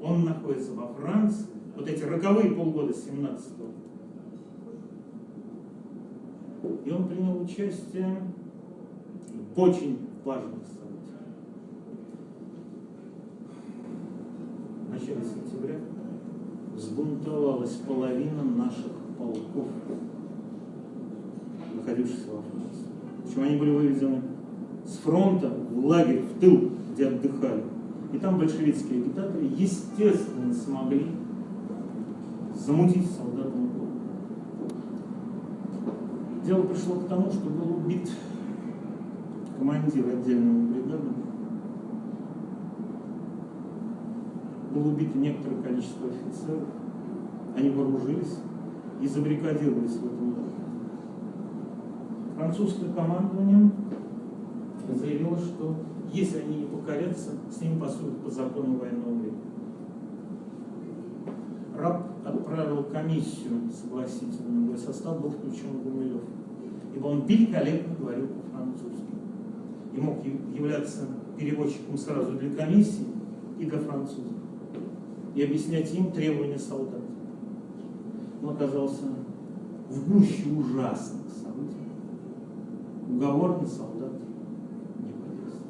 он находится во Франции, вот эти роковые полгода 17 -го. И он принял участие очень важных событий. В начале сентября взбунтовалась половина наших полков, находившихся во Франции. Причем они были выведены с фронта в лагерь, в тыл, где отдыхали. И там большевистские агитаторы, естественно, смогли замутить солдатам голову. Дело пришло к тому, что был убит командир отдельного бригады. Было убито некоторое количество офицеров. Они вооружились и забригадировались в этом лагере. Французское командование заявило, что если они не покорятся, с ними поступят по закону военного времени. Раб отправил комиссию согласительную, в состав был включен Гумилев, ибо он великолепно говорил по-французски и мог являться переводчиком сразу для комиссии и для французов, и объяснять им требования солдат. Он оказался в гуще ужасных событий. Уговор солдат не подействовал.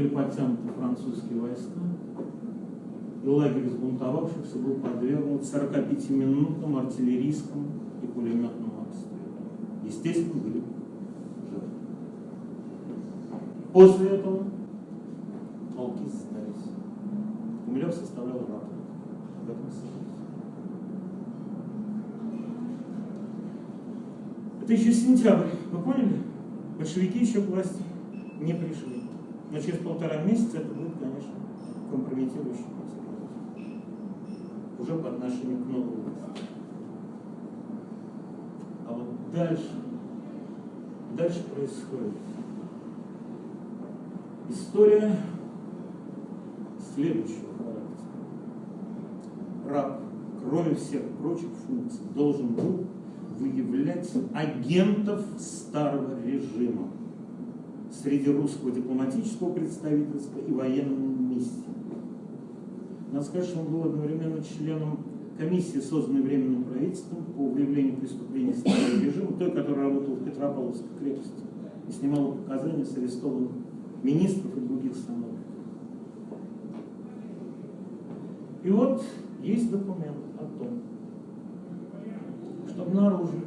Были подтянуты французские войска, и лагерь сбунтовавшихся был подвергнут 45-минутному артиллерийскому и пулеметному обстрелу. Естественно, были После этого полки сдались. Гумилев составлял рапорт об этом. Это еще сентябрь, вы поняли? Большевики еще к власти не пришли. Но через полтора месяца это будет, конечно, компрометирующий материал. Уже по отношению к новой власти. А вот дальше, дальше происходит? История следующего характера. Раб, кроме всех прочих функций, должен был выявлять агентов старого режима среди русского дипломатического представительства и военной миссии. Надо сказать, что он был одновременно членом комиссии, созданной Временным правительством по выявлению преступлений старого режима, той, которая работала в Петропавловской крепости и снимала показания с арестованных министров и других сановников. И вот есть документ о том, что обнаружен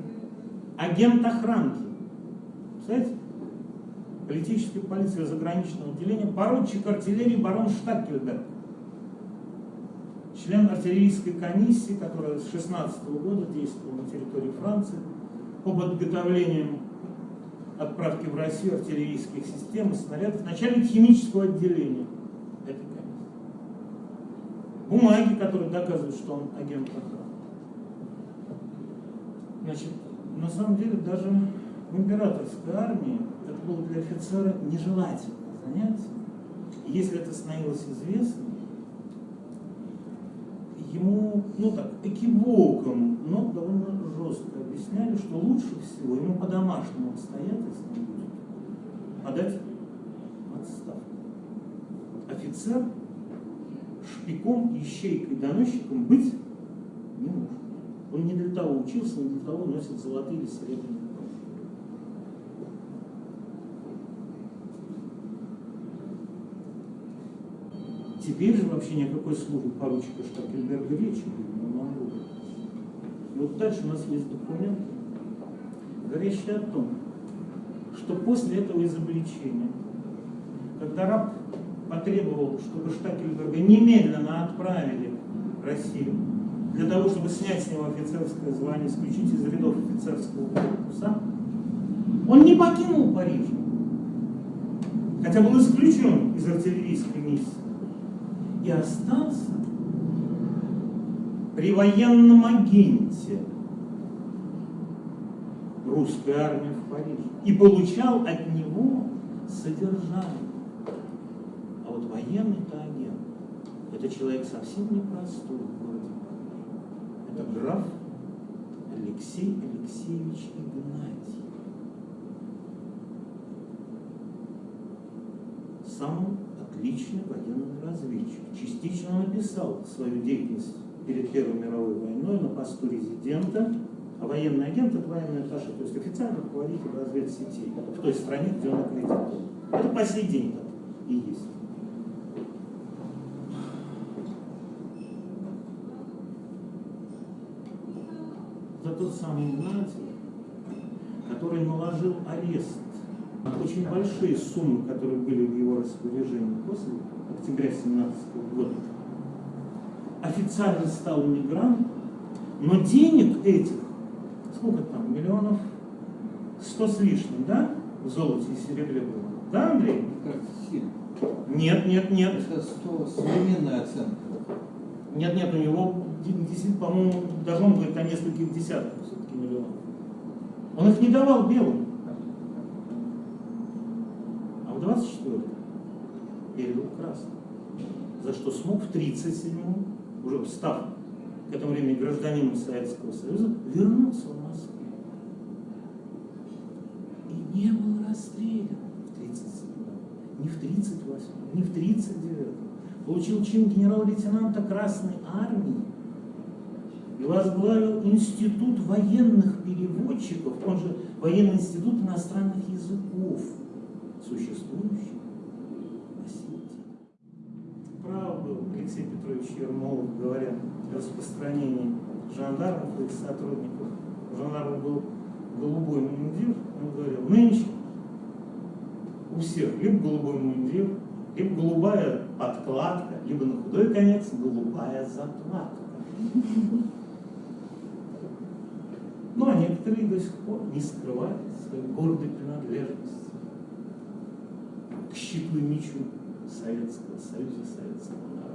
агент охранки, представляете, политической полиции заграничного отделения, поручик артиллерии барон Штакельберг, член артиллерийской комиссии, которая с 16 года действовала на территории Франции по подготовлению отправки в Россию артиллерийских систем и снарядов, начальник химического отделения этой комиссии. Бумаги, которые доказывают, что он агент охраны. Значит, на самом деле даже в императорской армии было для офицера нежелательное занятие. Если это становилось известно, ему, ну так, экивоком, но довольно жестко объясняли, что лучше всего ему по домашнему обстоятельствам будет подать отставку. Офицер шпиком, ищейкой, доносчиком быть не может. Он не для того учился, не для того носит золотые или серебряные Теперь же вообще ни о какой службе поручика Штакельберга речи не могло. И вот дальше у нас есть документ, говорящий о том, что после этого изобличения, когда раб потребовал, чтобы Штакельберга немедленно отправили в Россию, для того, чтобы снять с него офицерское звание, исключить из рядов офицерского корпуса, он не покинул Париж, хотя был исключен из артиллерийской миссии и остался при военном агенте русской армии в Париже и получал от него содержание. А вот военный-то агент, это человек совсем непростой в городе Это граф Алексей Алексеевич Игнатий. Сам отличный военный разведчик. Частично написал свою деятельность перед Первой мировой войной на посту резидента, а военный агент – это военный атташе, то есть официальный руководитель разведсетей в той стране, где он аккредитован. Это по сей день так и есть. Это тот самый Игнатий, который наложил арест очень большие суммы, которые были в его распоряжении после октября 17 года. Официально стал мигрантом, но денег этих, сколько там, миллионов, сто с лишним, да, в золоте и серебре было? Да, Андрей? Нет, нет, нет. Это 100 современная оценка. Нет, нет, у него, по-моему, даже он говорит о нескольких десятках все-таки миллионов. Он их не давал белым. Передал красным, за что смог в 37-м, уже став к этому времени гражданином Советского Союза, вернуться в Москву. И не был расстрелян в 37-м, не в 38-м, не в 39-м. Получил чин генерал-лейтенанта Красной Армии и возглавил Институт военных переводчиков, он же Военный институт иностранных языков существующих на свете. Прав был Алексей Петрович Ермолов, говоря о распространении жандармов и их сотрудников. У жандармов был голубой мундир, он говорил, нынче у всех либо голубой мундир, либо голубая подкладка, либо на худой конец голубая закладка. Ну, а некоторые до сих пор не скрывают своей гордой принадлежности к щиту мечу Советского Союза, Советского народа.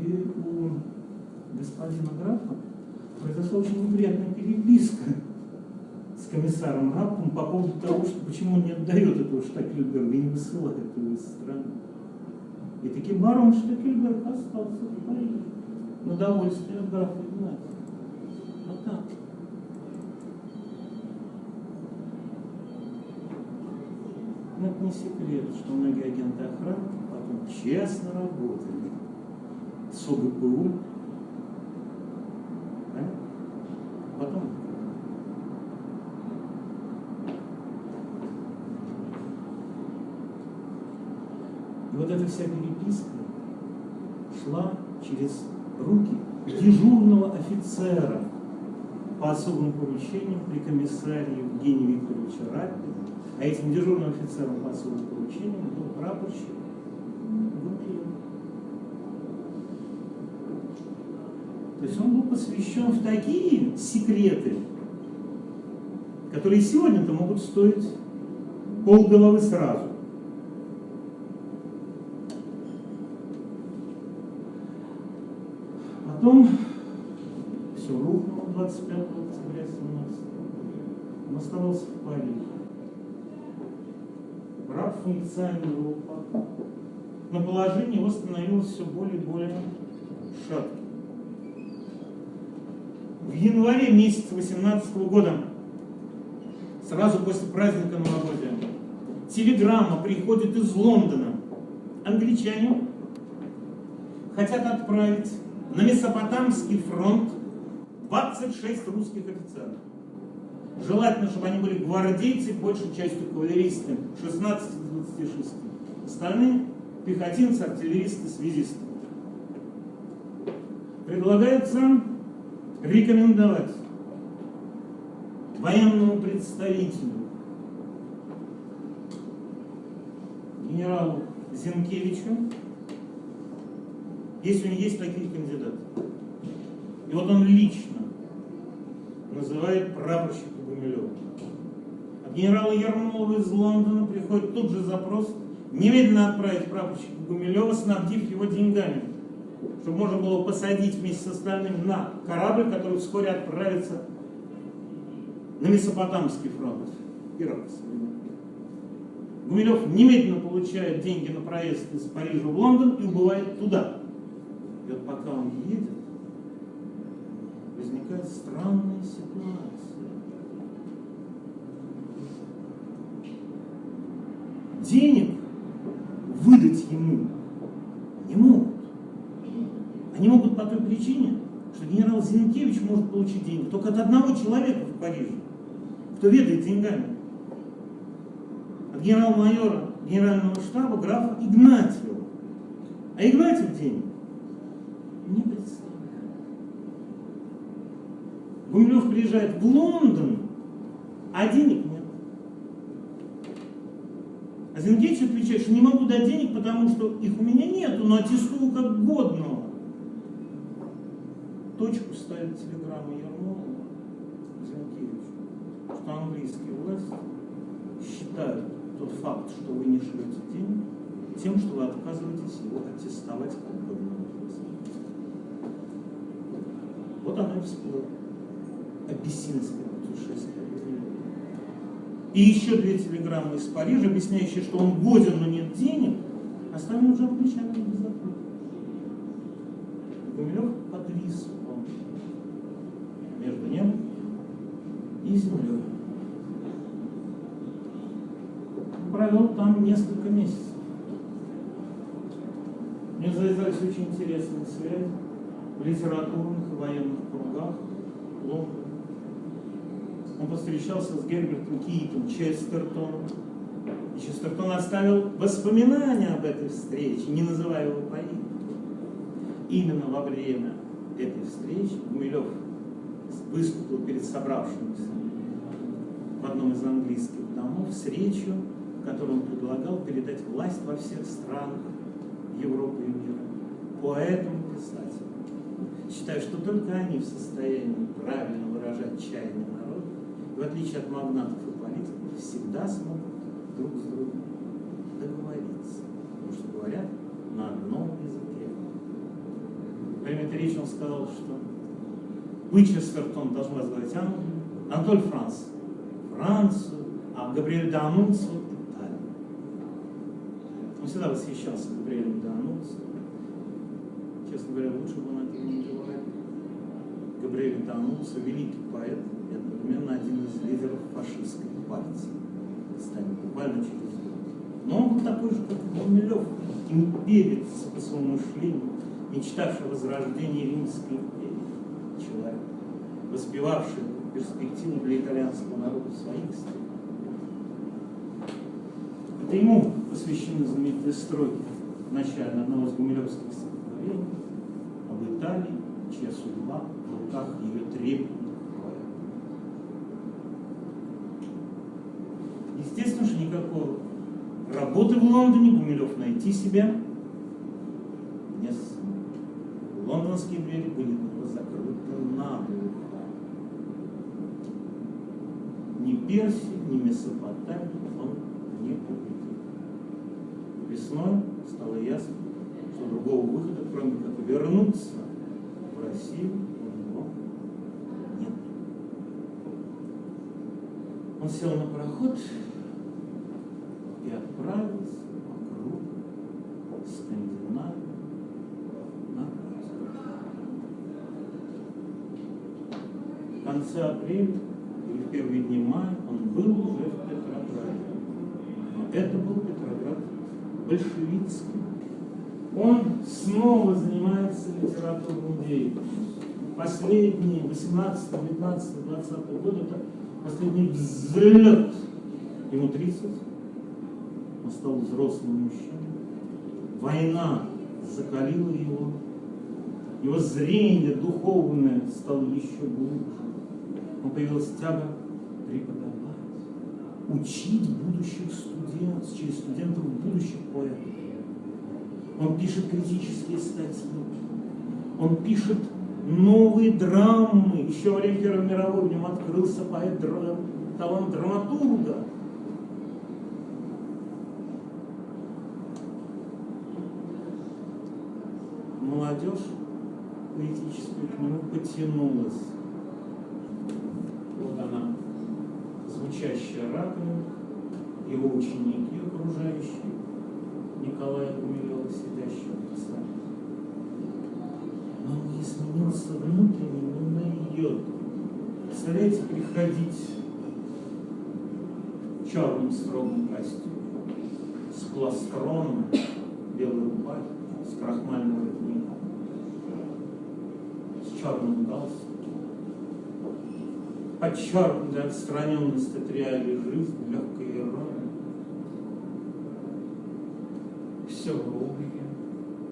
И у господина графа произошла очень неприятная переписка с комиссаром Раппом по поводу того, что почему он не отдает этого Штакельберга и не высылает его из страны. И таки барон Штакельберг остался в Париже на довольствие графа Игнатия. Вот так. Но это не секрет, что многие агенты охраны потом честно работали с ОГПУ. Понятно? Потом И вот эта вся переписка шла через руки дежурного офицера по особым поручениям при комиссаре Евгения Викторовича Рапина. А этим дежурным офицером по особым поручениям был прапорщик Гумилев. То есть он был посвящен в такие секреты, которые сегодня-то могут стоить полголовы сразу. Потом все рухнуло 25 октября 17 Он оставался в Париже. Раб функционировал. Но положение его становилось все более и более шатким. Январе месяца 18 года, сразу после праздника новогодия, телеграмма приходит из Лондона. Англичане хотят отправить на Месопотамский фронт 26 русских офицеров. Желательно, чтобы они были гвардейцы, большей частью кавалеристы, 16 из 26. Остальные пехотинцы, артиллеристы, связисты. Предлагается рекомендовать военному представителю генералу Зинкевичу если у него есть такие кандидаты. И вот он лично называет прапорщика Гумилева. От генерала Ермолова из Лондона приходит тут же запрос немедленно отправить прапорщика Гумилева, снабдив его деньгами, чтобы можно было посадить вместе с остальными на корабль, который вскоре отправится на Месопотамский фронт. Ирак. Гумилев немедленно получает деньги на проезд из Парижа в Лондон и убывает туда. И вот пока он едет, возникает странная ситуация. Денег выдать ему не могут. Они могут по той причине, что генерал Зинкевич может получить деньги только от одного человека в Париже, кто ведает деньгами. От генерал-майора генерального штаба графа Игнатьева. А Игнатьев денег не представляю. Гумилев приезжает в Лондон, а денег нет. А Зингевич отвечает, что не могу дать денег, потому что их у меня нету, но аттестую как годного. Точку ставит телеграмма Ермолова Зинкевичу, что английские власти считают тот факт, что вы не шлете денег, тем, что вы отказываетесь его аттестовать как годного. Вот оно и всплыло. Абиссинское путешествие. И еще две телеграммы из Парижа, объясняющие, что он годен, но нет денег, остальные уже англичане не закрыли. Гумилев подвис он между ним и землей. Провел там несколько месяцев. Мне завязались очень интересные связи в литературных и военных кругах Лондона. Он повстречался с Гербертом Китом, Честертоном. И Честертон оставил воспоминания об этой встрече, не называя его по имени. Именно во время этой встречи Гумилев выступил перед собравшимися в одном из английских домов с речью, которую он предлагал передать власть во всех странах Европы и мира поэтам и писателям считаю, что только они в состоянии правильно выражать чаяние народа, в отличие от магнатов и политиков, всегда смогут друг с другом договориться, потому что говорят на одном языке. Время речи он сказал, что Уичестертон должен возглавить Англию, Анатоль Франц Францию, а Габриэль Италию. Он всегда восхищался Габриэлем Данунцио. Честно говоря, лучше бы он этого не говорил. Габриэль Данунцио, великий поэт, и одновременно один из лидеров фашистской партии. Станет буквально через год. Но он был такой же, как Гумилев, имперец по своему мышлению, мечтавший о возрождении Римской империи. Человек, воспевавший перспективу для итальянского народа своих стран. Это ему посвящены знаменитые строки в начале одного из гумилевских стихотворений об Италии, чья судьба в руках ее трепетных поэтов. Естественно, что никакой работы в Лондоне Гумилев найти себя не смог. Лондонские двери были закрыты наглухо. Ни Персии, ни Месопотамии он не победил. Весной стало ясно, что другого выхода, кроме как вернуться в Россию, у него нет. Он сел на пароход и отправился вокруг Скандинавии на В конце апреля или в первые дни мая он был уже в Петрограде. Но это был Петроград большевицкий. Он снова занимается литературной деятельностью. Последние 18, 19, 20 годы это последний взлет. Ему 30, он стал взрослым мужчиной. Война закалила его. Его зрение духовное стало еще глубже. Он появилась тяга преподавать, учить будущих студентов, через студентов будущих поэтов. Он пишет критические статьи, он пишет новые драмы. Еще во время Первой мировой в нем открылся поэт, талант драматурга. Молодежь поэтическая к нему потянулась. Вот она, звучащая раковина, его ученики окружающие, Николая Гумилева, сидящего в сами. Но не изменился внутренне ни на йоту. Представляете, приходить в черном строгом костюме, с пластроном, белой рубахой, с крахмальным воротником, с черным галстуком, подчеркнутая отстраненность от реалий жизни, легкая ирония. Все в облике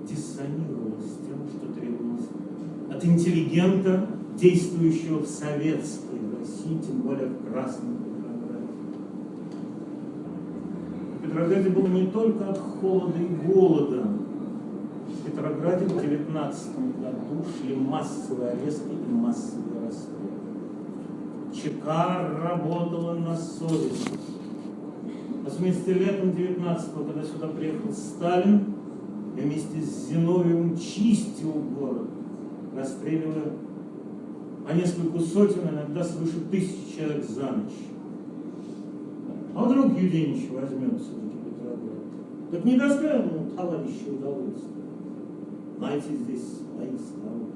диссонировало с тем, что требовалось от интеллигента, действующего в советской России, тем более в Красном Петрограде. В Петрограде было не только от холода и голода. В Петрограде в 19 году шли массовые аресты и массовые расстрелы. ЧК работала на совесть. Разумеется, летом 19-го, когда сюда приехал Сталин, и вместе с Зиновьевым чистил город, расстреливая по несколько сотен, иногда свыше тысячи человек за ночь. А вдруг Юденич возьмет все-таки Петроград? Так не доставим ему товарищи удовольствие. Знаете, здесь свои славы.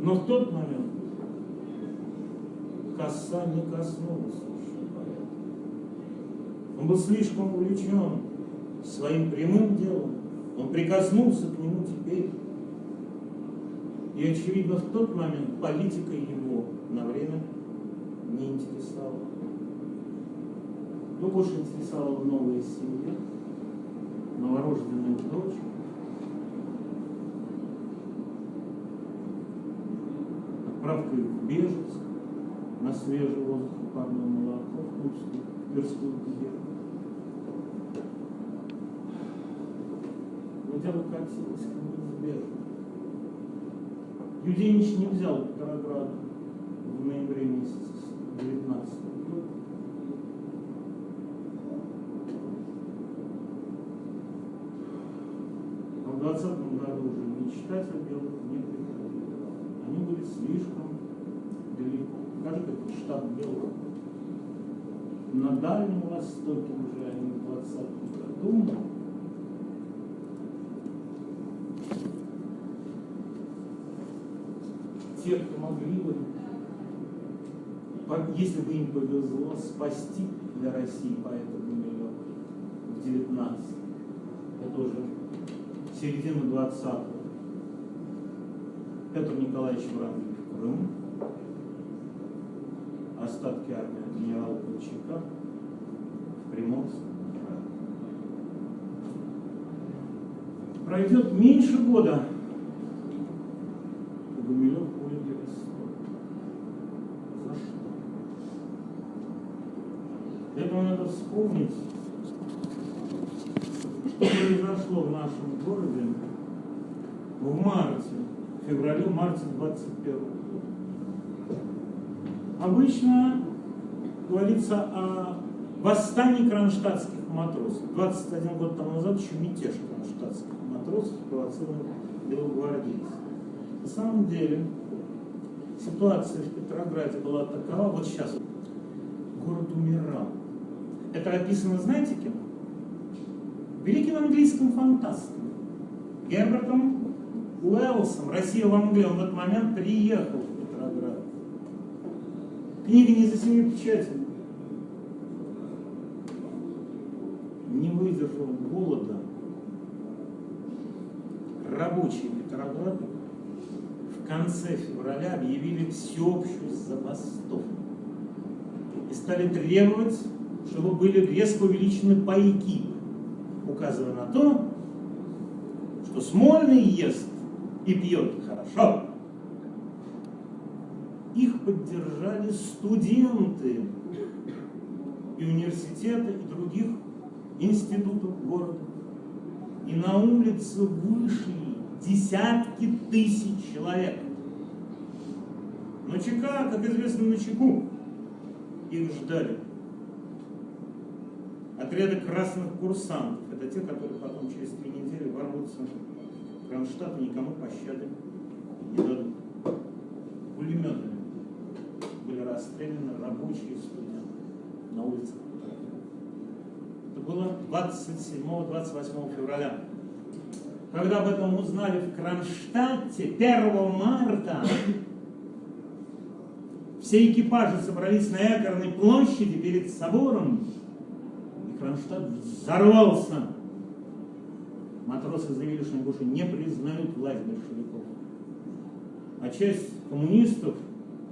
Но в тот момент коса не коснулась. Он был слишком увлечен своим прямым делом. Он прикоснулся к нему теперь. И, очевидно, в тот момент политика его на время не интересовала. Его больше интересовала новая семья, новорожденная дочь, отправка в Бежецк на свежий воздух и парное молоко в Тульскую, Тверскую губернию. хотя бы как Сибирь. Юденич не взял награду в ноябре месяце 19 года. А в 20 году уже мечтать о белых не приходили. Они были слишком далеко. Каждый штаб белых. На Дальнем Востоке уже они в 20 году если бы им повезло, спасти для России поэта Гумилева в 19 это уже середина 20-го. Петр Николаевич Врангель в Крым, остатки армии генерала Колчака в Приморском Пройдет меньше года, и Гумилев будет арестован. За что? Для этого надо вспомнить, что произошло в нашем городе в марте, феврале-марте 21 года. Обычно говорится о восстании кронштадтских матросов. 21 год тому назад еще мятеж кронштадтских матросов спровоцировал белогвардейцев. На самом деле ситуация в Петрограде была такова, вот сейчас город умирал. Это описано, знаете кем? Великим английским фантастом Гербертом Уэллсом. Россия в Англию. Он в этот момент приехал в Петроград. Книга не за семи печатями. Не выдержал голода. Рабочие Петрограда в конце февраля объявили всеобщую забастовку и стали требовать, чтобы были резко увеличены пайки, указывая на то, что Смольный ест и пьет хорошо. Их поддержали студенты и университета, и других институтов города. И на улице вышли десятки тысяч человек. Но ЧК, как известно, на чеку. Их ждали. Отряды красных курсантов. Это те, которые потом через три недели ворвутся в Кронштадт и никому пощады не дадут. Пулеметами были расстреляны рабочие студенты на улицах. Это было 27-28 февраля. Когда об этом узнали в Кронштадте 1 марта, все экипажи собрались на Якорной площади перед собором, Кронштадт взорвался. Матросы заявили, что они больше не признают власть большевиков. А часть коммунистов,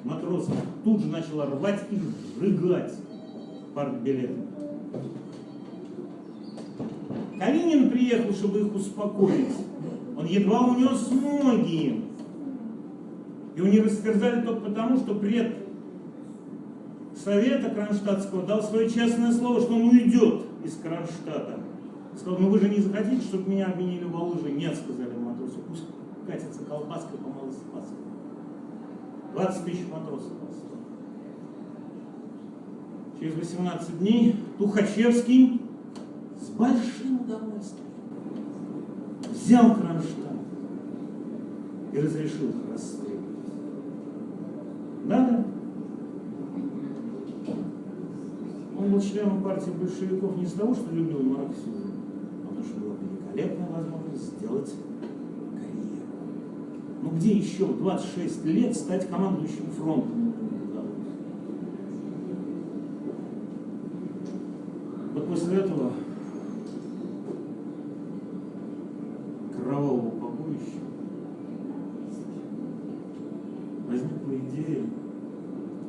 матросов, тут же начала рвать и сжигать партбилеты. Калинин приехал, чтобы их успокоить. Он едва унес ноги. И у них растерзали только потому, что пред Совета Кронштадтского дал свое честное слово, что он уйдет из Кронштадта. Сказал, ну вы же не захотите, чтобы меня обменили в лыжи? Нет, сказали матросы, пусть катится колбаской по малой спаске. 20 тысяч матросов осталось. Через 18 дней Тухачевский с большим удовольствием взял Кронштадт и разрешил их. Надо? Он был членом партии большевиков не из-за того, что любил марксизм, а потому что была великолепная возможность сделать карьеру. Ну где еще в 26 лет стать командующим фронтом? Вот после этого кровавого побоища возникла идея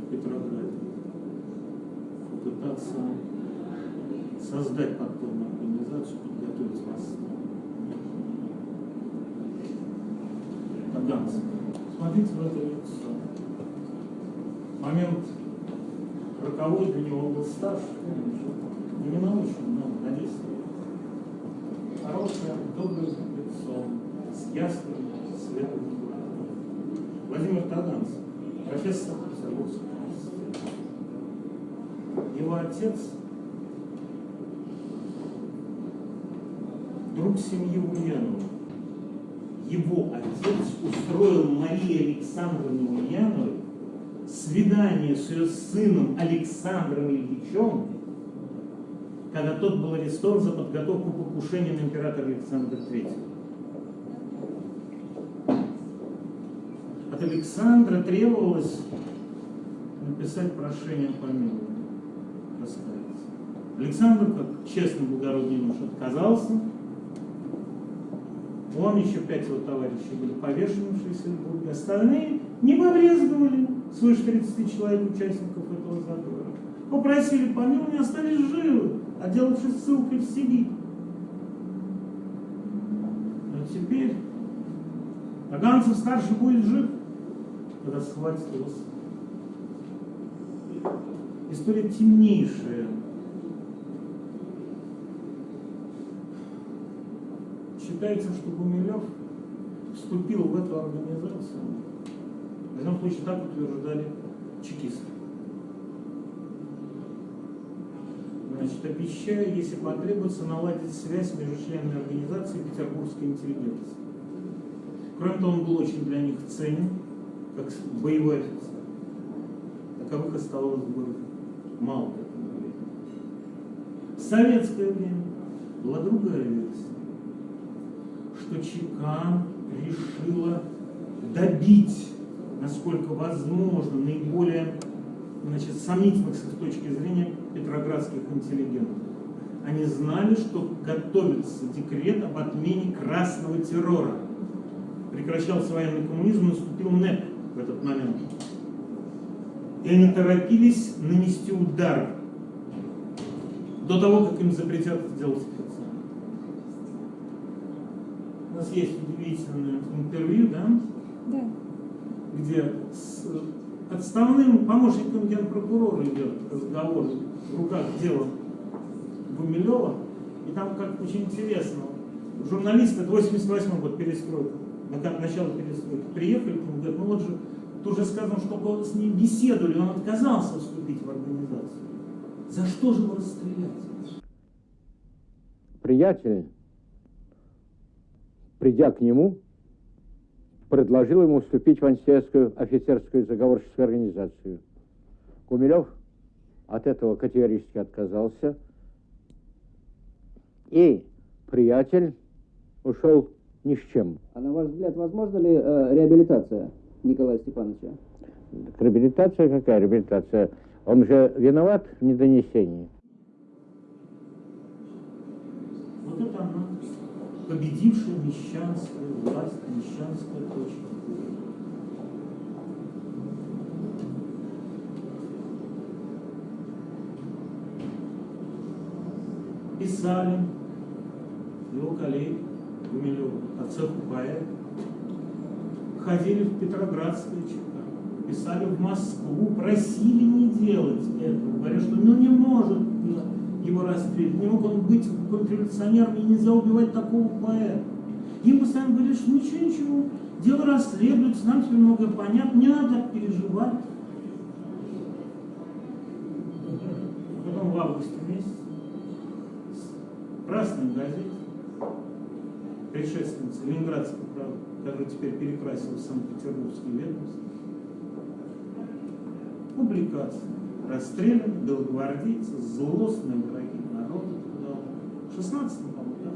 в Петрограде попытаться создать подпольную организацию, подготовить восстание. Таганцев. Смотрите в это лицо. Момент роковой для него был старше, но не научен, но на 10 лет. Хорошее, доброе лицо, с ясным, глазом. Владимир Таганцев, профессор Петербургского университета. Его отец друг семьи Ульянова. Его отец устроил Марии Александровне Ульяновой свидание с ее сыном Александром Ильичем, когда тот был арестован за подготовку покушения на императора Александра III. От Александра требовалось написать прошение о помиловании. Александр, как честный благородный муж, отказался. Он, еще пять его товарищей были повешены в. Остальные не побрезговали, свыше 30 человек участников этого заговора. Попросили помилования, остались живы, отделавшись ссылкой в Сибирь. Но теперь Таганцев старший будет жив, когда схватит его. История темнейшая. Считается, что Гумилев вступил в эту организацию. В любом случае так утверждали чекисты. Значит, обещаю, если потребуется, наладить связь между членами организации и петербургской интеллигенции. Кроме того, он был очень для них ценен, как боевой офицер. Таковых в городе мало. В советское время была другая версия, что ЧК решила добить, насколько возможно, наиболее значит, сомнительных с их точки зрения петроградских интеллигентов. Они знали, что готовится декрет об отмене красного террора. Прекращался военный коммунизм, наступил НЭП в этот момент. И они торопились нанести удар до того, как им запретят это делать специально. У нас есть удивительное интервью, да? Да. Где с отставным помощником генпрокурора идет разговор в руках дела Гумилева. И там как очень интересно. Журналисты, это 88 год, перестройка, на- начало перестройки, приехали к нему, говорят, ну вот же, тут уже сказано, что с ним беседовали, он отказался вступить в организацию. За что же его расстрелять? приятель, придя к нему, предложил ему вступить в антисоветскую офицерскую заговорческую организацию. Гумилев от этого категорически отказался, и приятель ушел ни с чем. А на ваш взгляд, возможна ли э, реабилитация Николая Степановича? Так Реабилитация какая реабилитация? Он же виноват в недонесении. Вот это она, победившая мещанская власть, мещанская точка. Писали его коллеги Гумилева, по цеху поэт, ходили в Петроградское ЧК, писали в Москву, просили не делать этого, говорят, что ну не может его расстрелять, не мог он быть контрреволюционером, и нельзя убивать такого поэта. Им постоянно говорили, что ничего, ничего, дело расследуется, нам теперь многое понятно, не надо так переживать. Потом в августе месяце в красной газете, предшественница Ленинградской правды, которая теперь перекрасила в Санкт-Петербургский ведомство, публикация. Расстрелян белогвардейцы, злостные враги народа. труда. В 16 по-моему, да.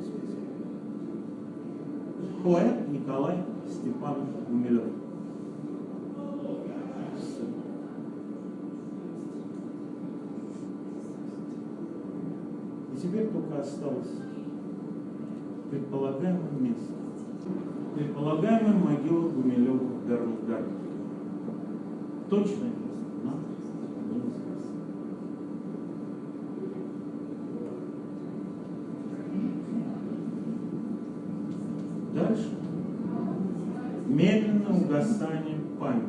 Поэт Николай Степанович Гумилев. И теперь только осталось предполагаемое место. Предполагаемая могила Гумилева в Берлгарде. Точное место неизвестно. Дальше. Медленное угасание памяти.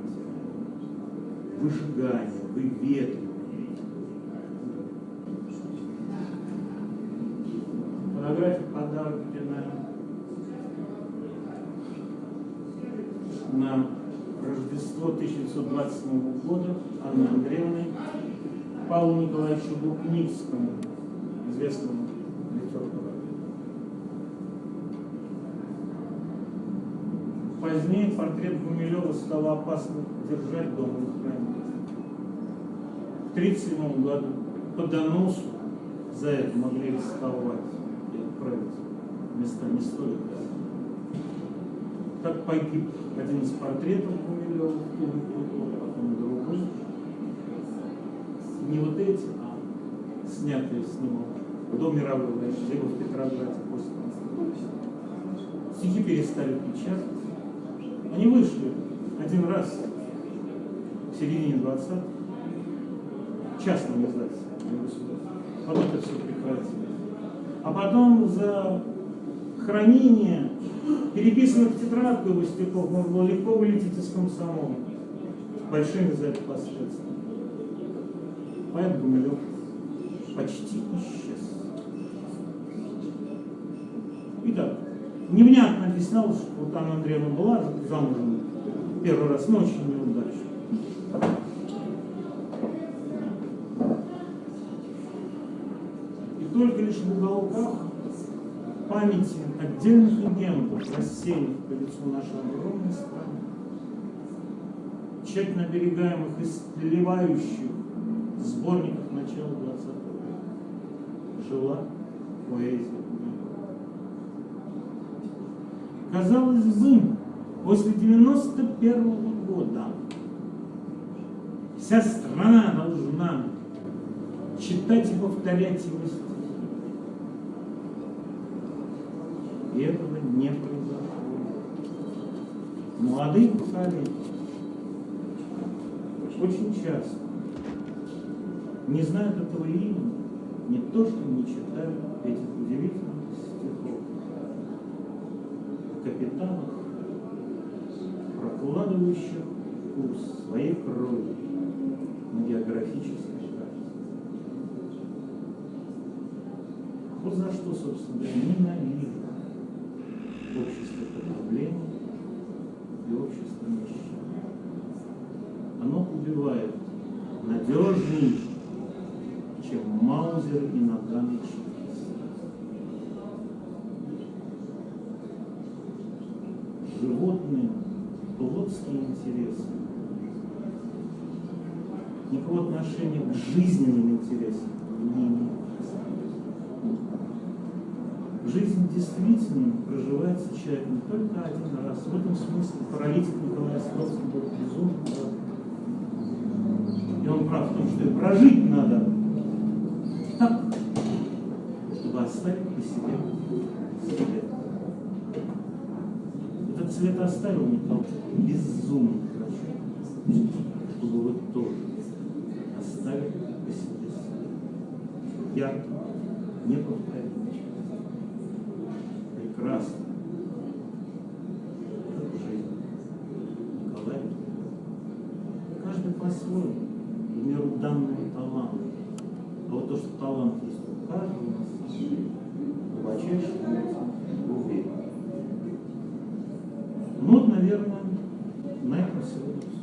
Выжигание, выветривание. Фотография подарок на Рождество 1927 года Анны Андреевны Павлу Николаевичу Лукницкому, известному литературу. Позднее портрет Гумилева стало опасно держать дома и хранить. К 1937 году по доносу за это могли арестовать и отправить в места не стоит. Как погиб один из портретов Гумилева эпоху, потом другой. Не вот эти, а снятые с него до мировой войны, либо в Петрограде после конца. Стихи перестали печатать. Они вышли один раз в середине 20-х частным издательством, не государственным. Потом это все прекратилось. А потом за хранение переписанных тетрадок стихов можно было легко вылететь из комсомола. Большими за это последствиями. Поэт Гумилев почти исчез. Итак, невнятно объяснялось, что Анна Андреевна была замужем первый раз, но очень неудачно. И только лишь в уголках памяти отдельных легендов, рассеянных по лицу нашей огромной страны, тщательно оберегаемых и сливающих сборниках начала 20 века, жила поэзия. Казалось бы, после 91 года вся страна должна читать и повторять его стихи. И этого не произошло. Молодые поколения очень часто не знают этого имени, не то, что не читают этих удивительных стихов. Капитанов, прокладывающих курс своей крови на географической карте. Вот за что, собственно говоря, ненавижу общество потребления и общество нищего. Оно убивает надежней, чем Маузер и Наган Животные, плотские интересы, никакого отношения к жизненным интересам не имеют. Жизнь действительно проживается человек не только один раз. В этом смысле паралитик Николай Островский был безумно прав. И он прав в том, что и прожить надо так, чтобы оставить по себе след. Цвет оставил Николай безумно хорошо, чтобы вы тоже оставили по себе след. Яркий, неповторимый прекрасно. Как жизнь. Николай. Каждый по-своему, в меру данного таланта. А вот то, что талант есть у каждого у нас, глубочайший souls.